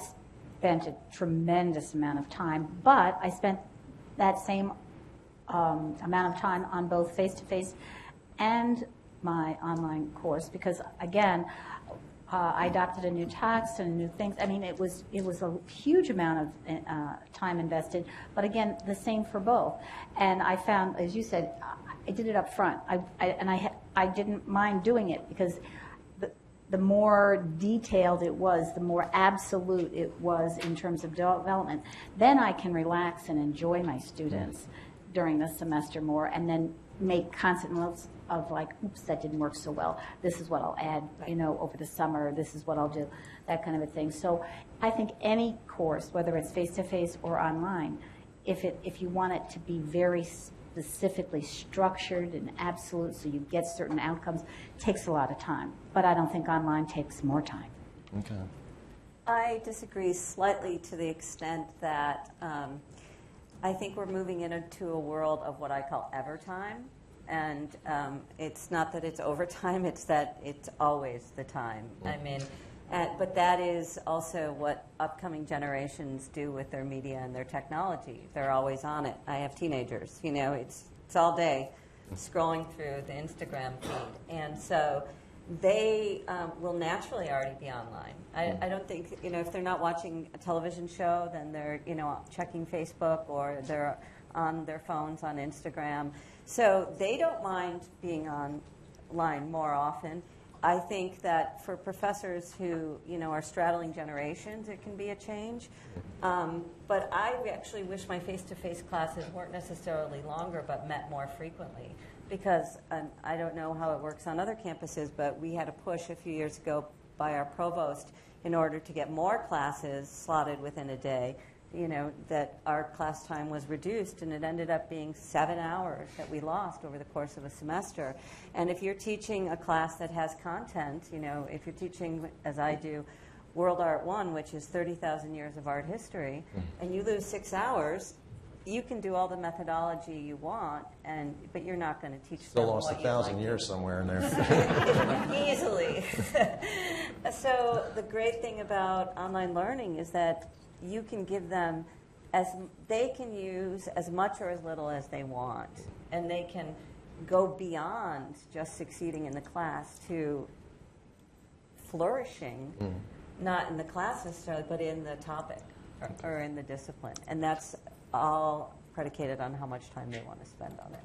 spent a tremendous amount of time, but I spent that same um, amount of time on both face to face and my online course because, again, uh, I adopted a new text and new things. I mean, it was it was a huge amount of uh, time invested. But again, the same for both. And I found, as you said, I did it up front. I, I and I I didn't mind doing it because the more detailed it was, the more absolute it was in terms of development. Then I can relax and enjoy my students during the semester more, and then make constant notes of like, oops, that didn't work so well. This is what I'll add, you know, over the summer. This is what I'll do, that kind of a thing. So I think any course, whether it's face to face or online, if it if you want it to be very specifically structured and absolute, so you get certain outcomes, takes a lot of time. But I don't think online takes more time. Okay. I disagree slightly to the extent that um, I think we're moving into a world of what I call evertime. And um, it's not that it's overtime, it's that it's always the time. I mean, uh, but that is also what upcoming generations do with their media and their technology. They're always on it. I have teenagers, you know, it's, it's all day scrolling through the Instagram feed. And so they um, will naturally already be online. I, I don't think, you know, if they're not watching a television show, then they're, you know, checking Facebook or they're on their phones on Instagram. So they don't mind being online more often. I think that for professors who, you know, are straddling generations, it can be a change. Um, but I actually wish my face-to-face classes weren't necessarily longer, but met more frequently. Because um, I don't know how it works on other campuses, but we had a push a few years ago by our provost in order to get more classes slotted within a day you know, that our class time was reduced, and it ended up being seven hours that we lost over the course of a semester. And if you're teaching a class that has content, you know, if you're teaching, as I do, World Art One, which is 30,000 years of art history, mm. and you lose six hours, you can do all the methodology you want, and but you're not going to teach. Still lost a thousand like years somewhere in there. Easily. so the great thing about online learning is that you can give them as they can use as much or as little as they want, and they can go beyond just succeeding in the class to flourishing, mm. not in the class necessarily, but in the topic or, or in the discipline, and that's all predicated on how much time they want to spend on it.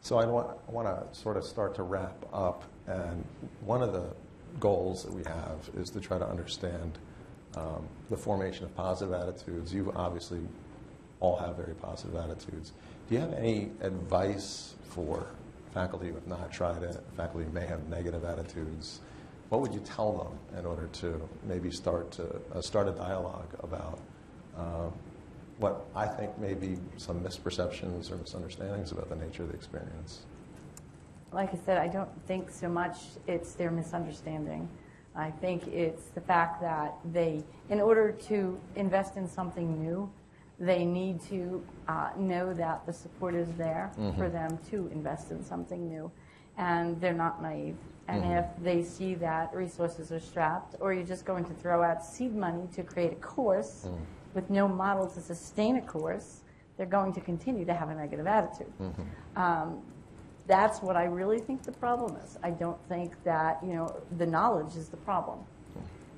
So I want, I want to sort of start to wrap up, and one of the goals that we have is to try to understand um, the formation of positive attitudes. You obviously all have very positive attitudes. Do you have any advice for faculty who have not tried it, faculty who may have negative attitudes? What would you tell them in order to maybe start to uh, start a dialogue about uh, what I think may be some misperceptions or misunderstandings about the nature of the experience? Like I said, I don't think so much it's their misunderstanding. I think it's the fact that they, in order to invest in something new, they need to uh, know that the support is there mm-hmm. for them to invest in something new. And they're not naive. And mm-hmm. if they see that resources are strapped, or you're just going to throw out seed money to create a course mm-hmm. with no model to sustain a course, they're going to continue to have a negative attitude. Mm-hmm. Um, that's what I really think the problem is. I don't think that, you know, the knowledge is the problem.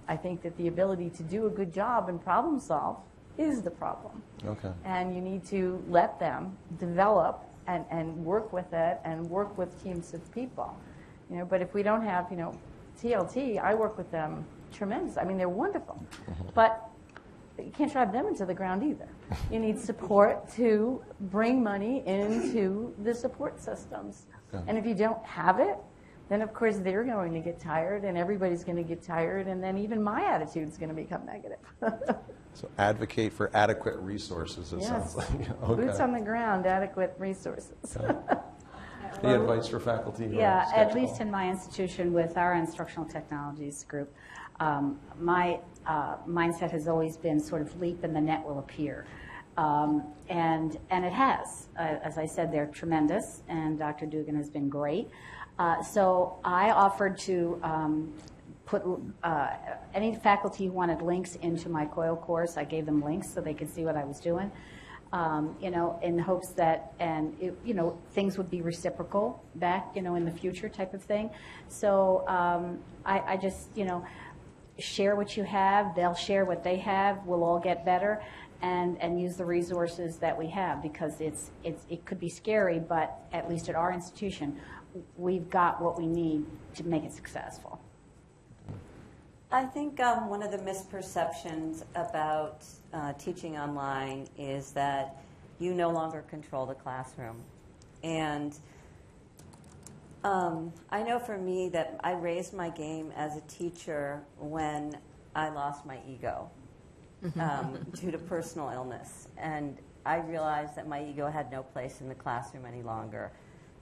I think that the ability to do a good job and problem solve is the problem. Okay. And you need to let them develop and, and work with it and work with teams of people. You know, but if we don't have, you know, TLT, I work with them tremendous. I mean, they're wonderful. Mm-hmm. But you can't drive them into the ground either. You need support to bring money into the support systems. And if you don't have it, then of course they're going to get tired and everybody's going to get tired and then even my attitude is going to become negative. so advocate for adequate resources, it yes. sounds like. okay. Boots on the ground, adequate resources. Okay. Any advice for faculty? Yeah, at least in my institution with our instructional technologies group, um, my uh, mindset has always been sort of leap and the net will appear. Um, and, and it has. Uh, as I said, they're tremendous, and Dr. Dugan has been great. Uh, so I offered to um, put uh, any faculty who wanted links into my COIL course, I gave them links so they could see what I was doing. Um, you know, in hopes that, and it, you know, things would be reciprocal back, you know, in the future type of thing. So um, I, I, just, you know, share what you have, they'll share what they have, we'll all get better, and, and use the resources that we have, because it's, it's, it could be scary, but at least at our institution, we've got what we need to make it successful. I think um, one of the misperceptions about uh, teaching online is that you no longer control the classroom. And um, I know for me that I raised my game as a teacher when I lost my ego um, due to personal illness. And I realized that my ego had no place in the classroom any longer.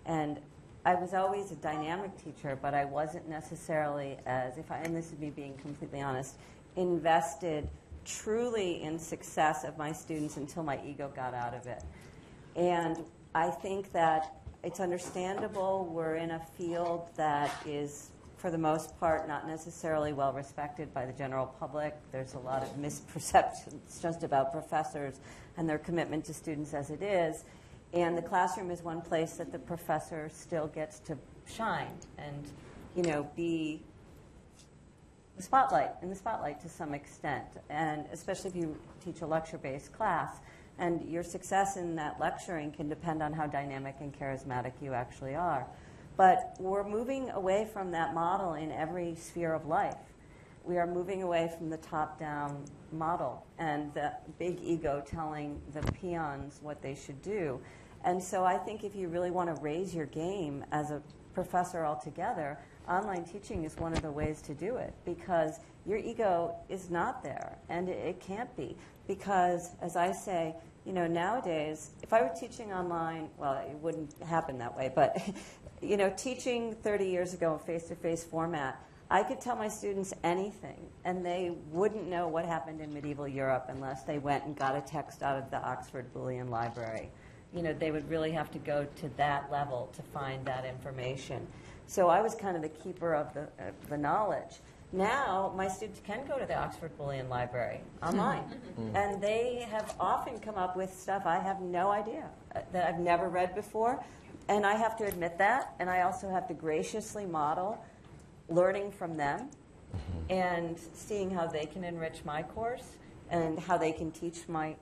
And I was always a dynamic teacher, but I wasn't necessarily as, if I, and this is me being completely honest, invested truly in success of my students until my ego got out of it. And I think that it's understandable we're in a field that is, for the most part, not necessarily well respected by the general public. There's a lot of misperceptions just about professors and their commitment to students as it is. And the classroom is one place that the professor still gets to shine and, you know, be the spotlight, in the spotlight to some extent, and especially if you teach a lecture-based class. And your success in that lecturing can depend on how dynamic and charismatic you actually are. But we're moving away from that model in every sphere of life. We are moving away from the top-down model and the big ego telling the peons what they should do. And so I think if you really want to raise your game as a professor altogether, online teaching is one of the ways to do it because your ego is not there and it can't be because as i say you know nowadays if i were teaching online well it wouldn't happen that way but you know teaching 30 years ago in face-to-face format i could tell my students anything and they wouldn't know what happened in medieval europe unless they went and got a text out of the oxford Bodleian library you know they would really have to go to that level to find that information so I was kind of the keeper of the, uh, the knowledge. Now, my students can go to the Oxford Bodleian Library online, hmm. and they have often come up with stuff I have no idea uh, that I've never read before. And I have to admit that, and I also have to graciously model learning from them mm-hmm. and seeing how they can enrich my course and how they can teach my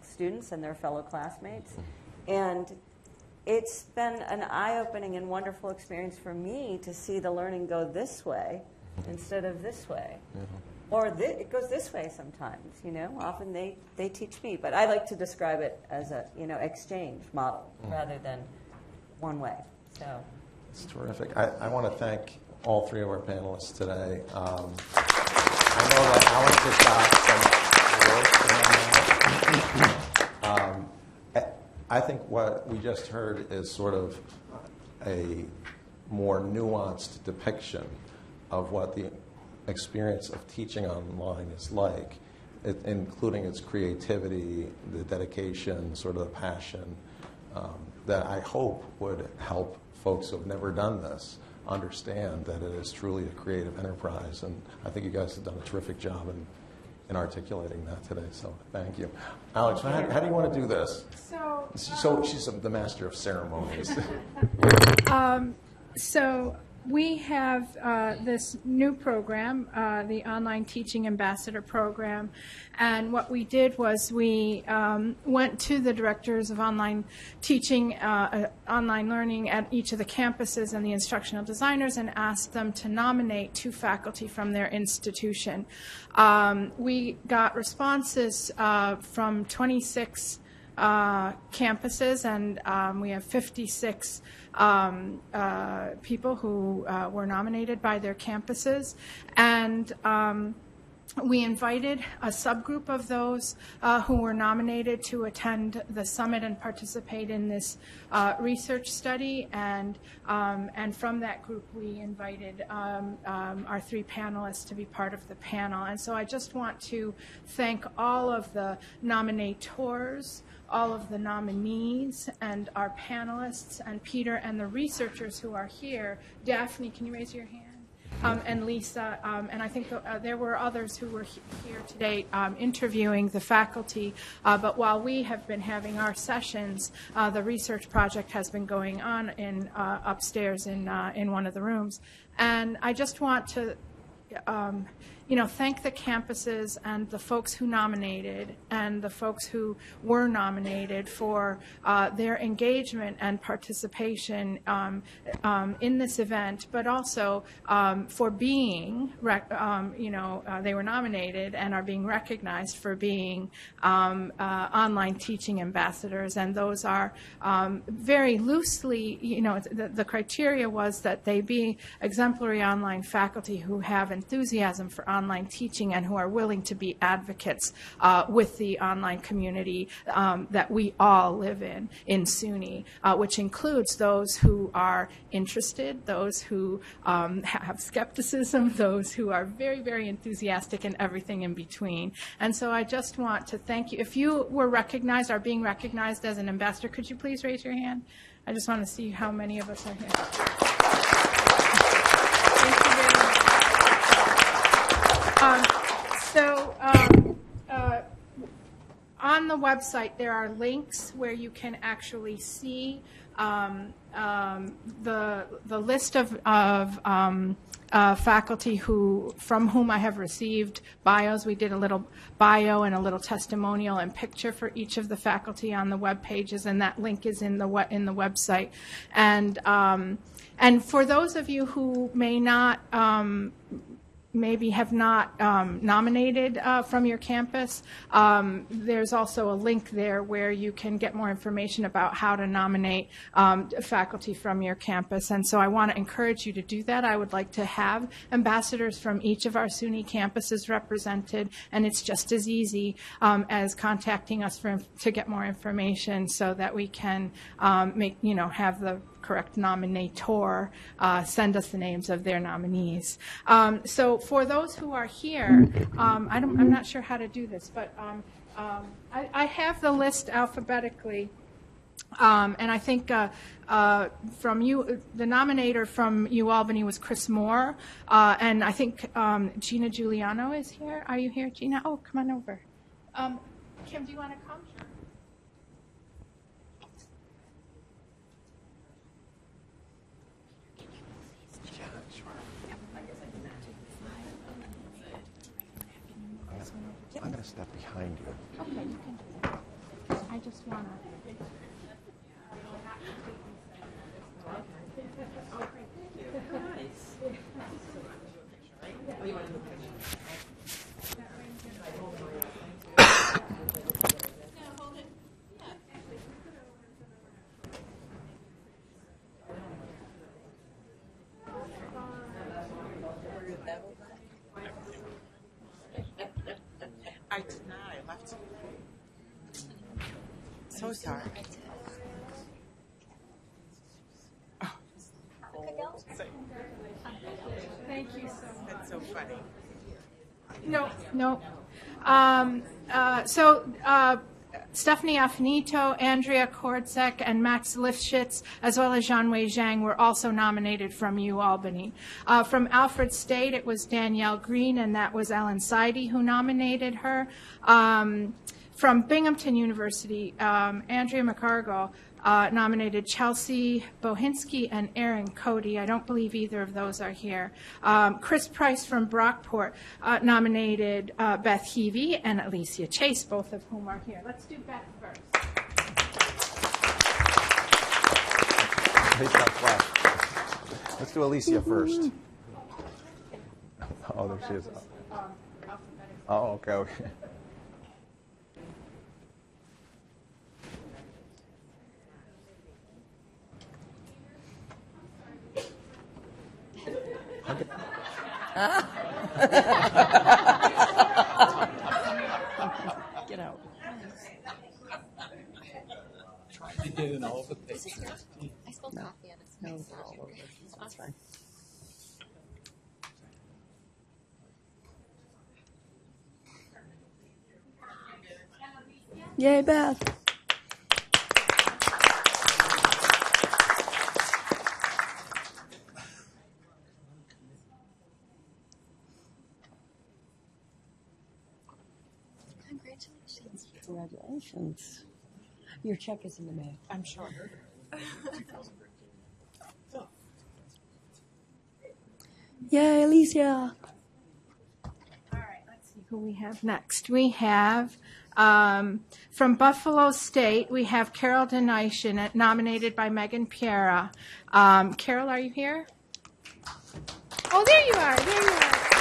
students and their fellow classmates. Mm-hmm. And it's been an eye-opening and wonderful experience for me to see the learning go this way instead of this way. Or thi- it goes this way sometimes, you know. Often they, they teach me, but I like to describe it as a you know exchange model rather than one way. So It's terrific. I, I want to thank all three of our panelists today. Um, I know that Alex has got some work. Um, I- I think what we just heard is sort of a more nuanced depiction of what the experience of teaching online is like, it- including its creativity, the dedication, sort of the passion, um, that I hope would help folks who have never done this understand that it is truly a creative enterprise. And I think you guys have done a terrific job in, in articulating that today, so thank you. Alex, how, how do you want to do this? So, So she's the master of ceremonies. so we have uh, this new program, uh, the Online Teaching Ambassador Program, and what we did was we um, went to the directors of online teaching, uh, uh, online learning at each of the campuses and the instructional designers and asked them to nominate two faculty from their institution. Um, we got responses uh, from 26 uh, campuses, and um, we have 56 um, uh, people who uh, were nominated by their campuses. And um, we invited a subgroup of those uh, who were nominated to attend the summit and participate in this uh, research study. And, um, and from that group, we invited um, um, our three panelists to be part of the panel. And so I just want to thank all of the nominators all of the nominees and our panelists and Peter and the researchers who are here. Daphne, can you raise your hand? Um, and Lisa, um, and I think uh, there were others who were he- here today um, interviewing the faculty. Uh, but while we have been having our sessions, uh, the research project has been going on in uh, upstairs in uh, in one of the rooms. And I just want to um, you know, thank the campuses and the folks who nominated and the folks who were nominated for uh, their engagement and participation um, um, in this event, but also um, for being, um, you know, uh, they were nominated and are being recognized for being um, uh, online teaching ambassadors. And those are um, very loosely, you know, the, the criteria was that they be exemplary online faculty who have enthusiasm for online teaching and who are willing to be advocates uh, with the online community um, that we all live in, in SUNY, uh, which includes those who are interested, those who um, have skepticism, those who are very, very enthusiastic, and everything in between. And so I just want to thank you. If you were recognized, are being recognized as an ambassador, could you please raise your hand? I just want to see how many of us are here. Thank you very much. Um, So, um, uh, on the website, there are links where you can actually see um, um, the, the list of, of um, uh, faculty who, from whom I have received bios. We did a little bio and a little testimonial and picture for each of the faculty on the web pages, and that link is in the, in the website. And, um, and for those of you who may not um, maybe have not um, nominated uh, from your campus, um, there's also a link there where you can get more information about how to nominate um, faculty from your campus. And so I want to encourage you to do that. I would like to have ambassadors from each of our SUNY campuses represented, and it's just as easy um, as contacting us for, to get more information so that we can um, make, you know, have the correct nominator uh, send us the names of their nominees. Um, so for those who are here, um, I don't, I'm not sure how to do this, but um, um, I, I have the list alphabetically. Um, and I think uh, uh, from you, the nominator from U Albany was Chris Moore, uh, and I think Gina Giuliano is here. Are you here, Gina? Oh, come on over. Kim, do you want to come? I'm going to step behind you. Okay, you can do that. I just want to. I did not. I left. So sorry. Thank you so much. That's so funny. No. Um, uh, so, uh, Stephanie Afinito, Andrea Kordzek, and Max Lifshitz, as well as Jean-Wei Zhang, were also nominated from U Albany. Uh, from Alfred State, it was Danielle Green, and that was Ellen Seide who nominated her. Um, from Binghamton University, um, Andrea McCargill uh, nominated Chelsea Bohinski and Aaron Cody. I don't believe either of those are here. Um, Chris Price from Brockport uh, nominated uh, Beth Heavey and Alicia Chase, both of whom are here. Let's do Beth first. Hate that flash. Let's do Alicia first. Oh, there she is. Oh, okay, okay. Get out. I did in all the pictures. I spilled coffee on his face. That's fine. Yay, Beth. Congratulations. Congratulations. Your check is in the mail. I'm sure. Yay, Alicia. All right, let's see who we have next. We have um, from Buffalo State. We have Carol Denishin, nominated by Megan Piera. Um, Carol, are you here? Oh, there you are. There you are.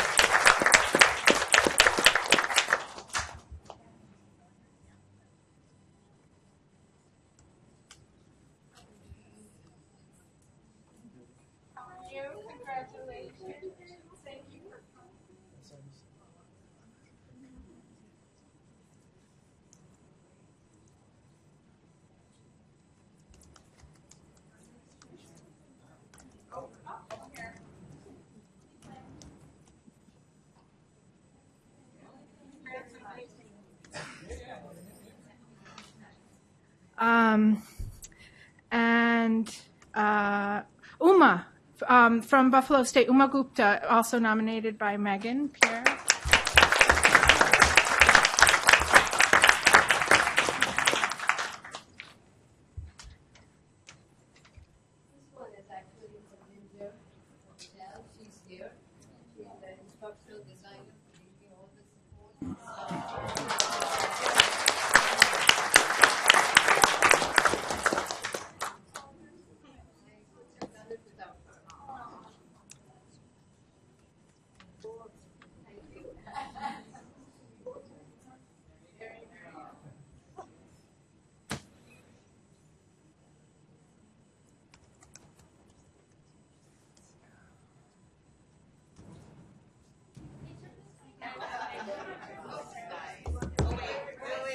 Um, and uh, Uma um, from Buffalo State, Uma Gupta, also nominated by Megan Pierre. This one is actually from Ninja Hotel. She's here. She's the instructional designer for giving all the support.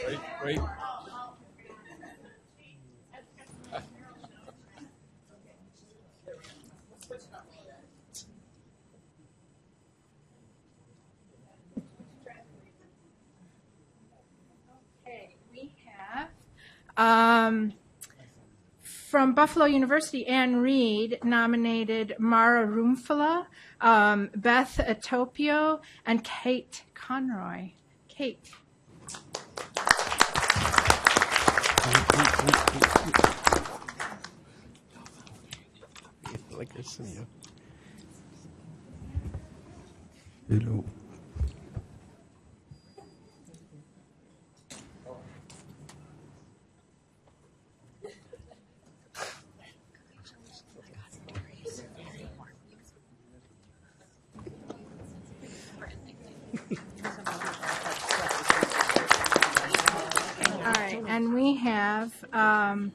Thank you. Have um, from Buffalo University, Anne Reed nominated Mara Rumfala, um, Beth Atopio, and Kate Conroy. Kate. like this in you. Hello. All right, and we have um,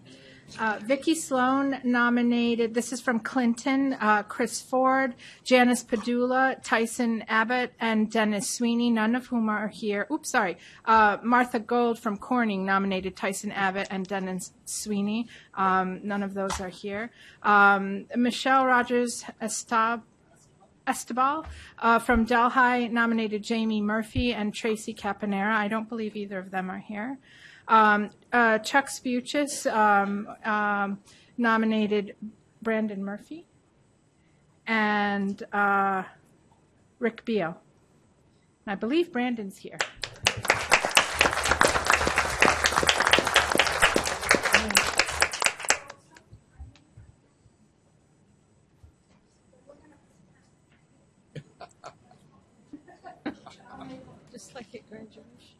uh, Vicky Sloan nominated. This is from Clinton. Uh, Chris Ford, Janice Padula, Tyson Abbott, and Dennis Sweeney. None of whom are here. Oops, sorry. Uh, Martha Gold from Corning nominated Tyson Abbott and Dennis Sweeney. Um, none of those are here. Um, Michelle Rogers Estab. Estebal uh, from Delhi nominated Jamie Murphy and Tracy Caponera. I don't believe either of them are here. Um, uh, Chuck Spuchis um, um, nominated Brandon Murphy and uh, Rick Beal. And I believe Brandon's here. Just like at graduation.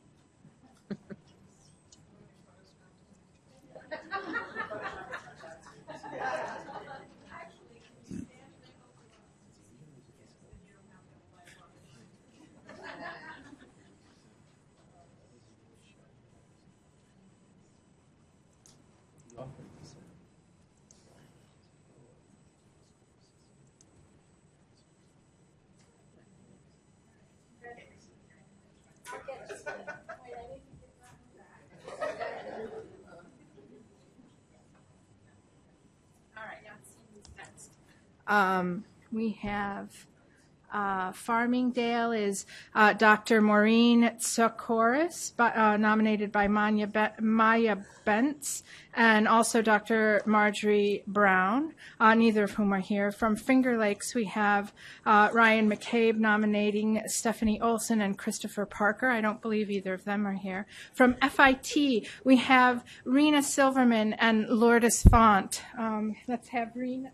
Um, we have uh, Farmingdale is uh, Dr. Maureen Tsakoris, bu- uh, nominated by Maya, Be- Maya Bentz, and also Dr. Marjorie Brown, uh, neither of whom are here. From Finger Lakes, we have uh, Ryan McCabe nominating Stephanie Olson and Christopher Parker. I don't believe either of them are here. From FIT, we have Rena Silverman and Lourdes Font. Um, let's have Rena.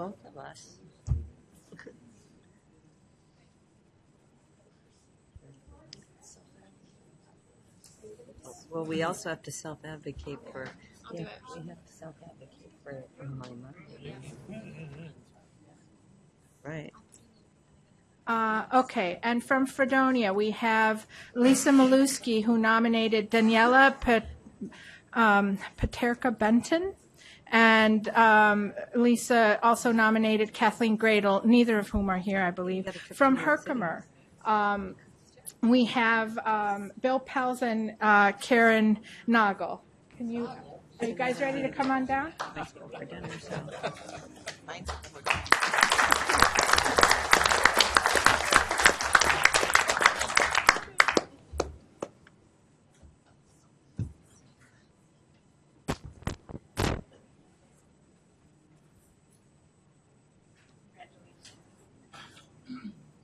both of us. Well, we also have to self-advocate for, yeah, we have to self-advocate for online learning. Right. Uh, okay, and from Fredonia, we have Lisa Maluski, who nominated Daniela Pet, um, Paterka Benton. And um, Lisa also nominated Kathleen Gradle, neither of whom are here, I believe, from Herkimer. Um, we have um, Bill Pels and uh, Karen Nagel. Can you, are you guys ready to come on down? Let's go for dinner, so.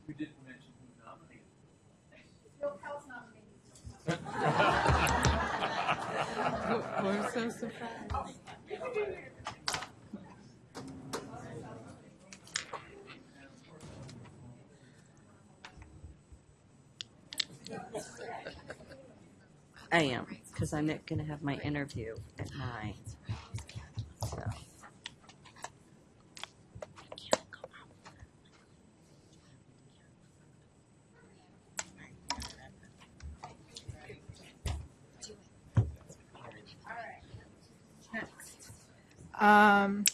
We didn't mention who nominated. We're so surprised. I am, because I'm not going to have my interview at nine. So. Um,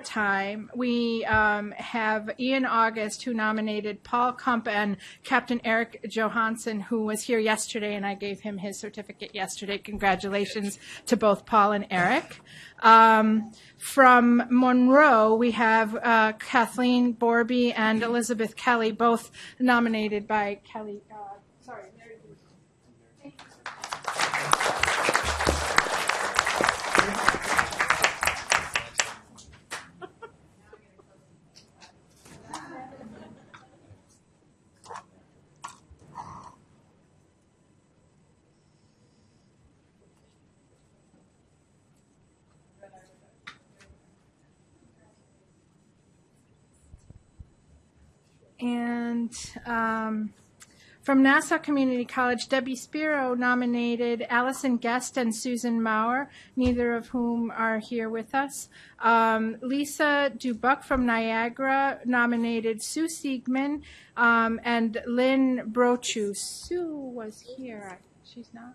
Maritime, we um, have Ian August, who nominated Paul Kump and Captain Eric Johansson, who was here yesterday, and I gave him his certificate yesterday. Congratulations to both Paul and Eric. Um, from Monroe, we have uh, Kathleen Borby and Elizabeth Kelly, both nominated by Kelly. Uh, sorry, Mary Lou. And um, from Nassau Community College, Debbie Spiro nominated Allison Guest and Susan Maurer, neither of whom are here with us. Um, Lisa Dubuck from Niagara nominated Sue Siegman um, and Lynn Brochu. Sue was here. She's not?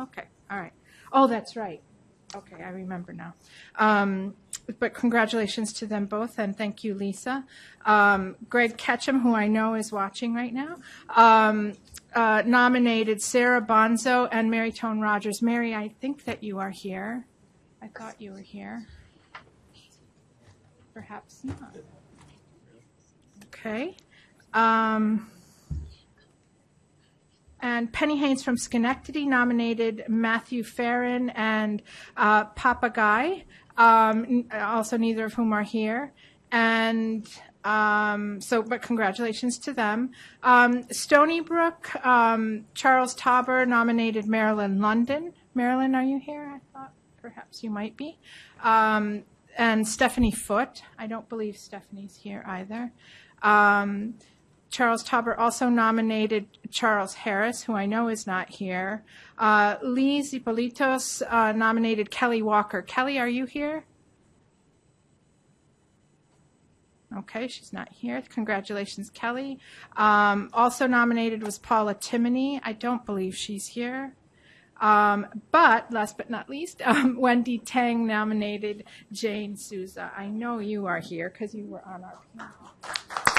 Okay, all right. Oh, that's right. Okay, I remember now. Um, but congratulations to them both, and thank you, Lisa. Um, Greg Ketchum, who I know is watching right now, um, uh, nominated Sarah Bonzo and Mary Tone Rogers. Mary, I think that you are here. I thought you were here. Perhaps not. Okay. Um, and Penny Haynes from Schenectady nominated Matthew Farron and uh, Papa Guy, um, also neither of whom are here. And um, so, but congratulations to them. Um, Stony Brook, um, Charles Tauber nominated Marilyn London. Marilyn, are you here? I thought perhaps you might be. Um, and Stephanie Foote. I don't believe Stephanie's here either. Um, Charles Tauber also nominated Charles Harris, who I know is not here. Uh, Lee Zipolitos uh, nominated Kelly Walker. Kelly, are you here? Okay, she's not here. Congratulations, Kelly. Um, also nominated was Paula Timoney. I don't believe she's here. Um, but last but not least, um, Wendy Tang nominated Jane Souza. I know you are here because you were on our panel.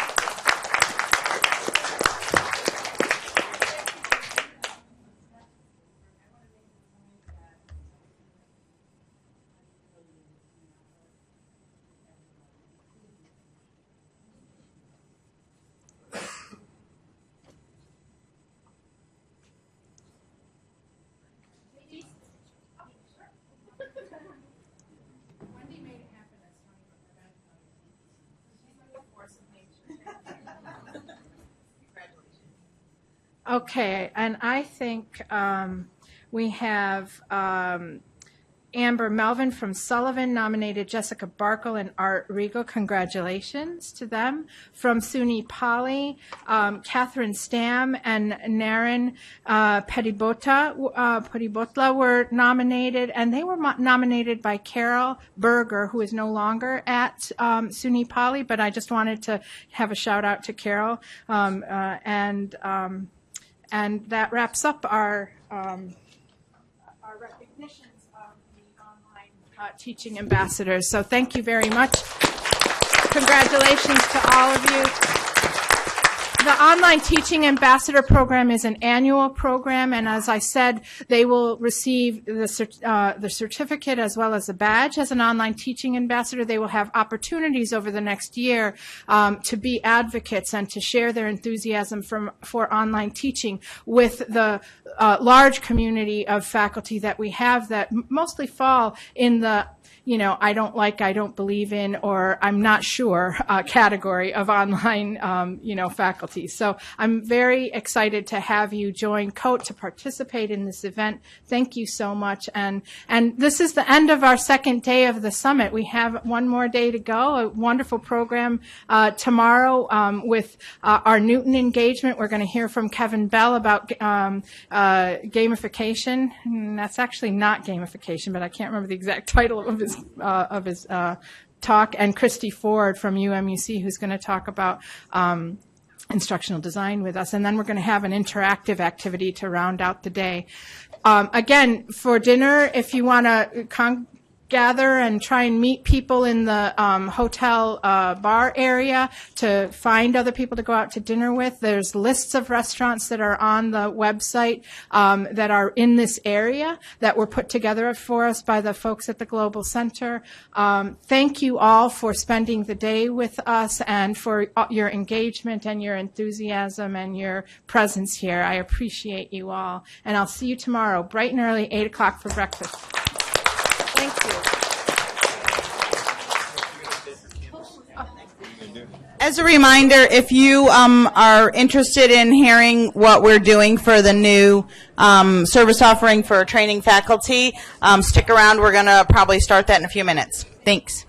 Okay, and I think um, we have um, Amber Melvin from Sullivan nominated Jessica Barkle and Art Regal. Congratulations to them. From SUNY Poly, um, Catherine Stam and Naren uh, Petibota, uh, were nominated, and they were nominated by Carol Berger, who is no longer at um, SUNY Poly, but I just wanted to have a shout out to Carol. Um, uh, and, um, and that wraps up our um, our recognitions of the online uh, teaching ambassadors. So thank you very much. Congratulations to all of you. The Online Teaching Ambassador Program is an annual program, and as I said, they will receive the, uh, the certificate as well as a badge as an online teaching ambassador. They will have opportunities over the next year um, to be advocates and to share their enthusiasm from, for online teaching with the uh, large community of faculty that we have that mostly fall in the you know, I don't like, I don't believe in, or I'm not sure uh, category of online, um, you know, faculty. So I'm very excited to have you join COTE to participate in this event. Thank you so much. And, and this is the end of our second day of the summit. We have one more day to go, a wonderful program uh, tomorrow um, with uh, our Newton engagement. We're going to hear from Kevin Bell about um, uh, gamification. And that's actually not gamification, but I can't remember the exact title of his uh, of his uh, talk. And Christy Ford from UMUC, who's going to talk about. Um, instructional design with us, and then we're going to have an interactive activity to round out the day. Um, again, for dinner, if you want to con- gather and try and meet people in the um, hotel uh, bar area to find other people to go out to dinner with. There's lists of restaurants that are on the website um, that are in this area that were put together for us by the folks at the Global Center. Um, thank you all for spending the day with us and for uh, your engagement and your enthusiasm and your presence here. I appreciate you all. And I'll see you tomorrow, bright and early, 8 o'clock for breakfast. As a reminder, if you um, are interested in hearing what we're doing for the new um, service offering for training faculty, um, stick around. We're going to probably start that in a few minutes. Thanks.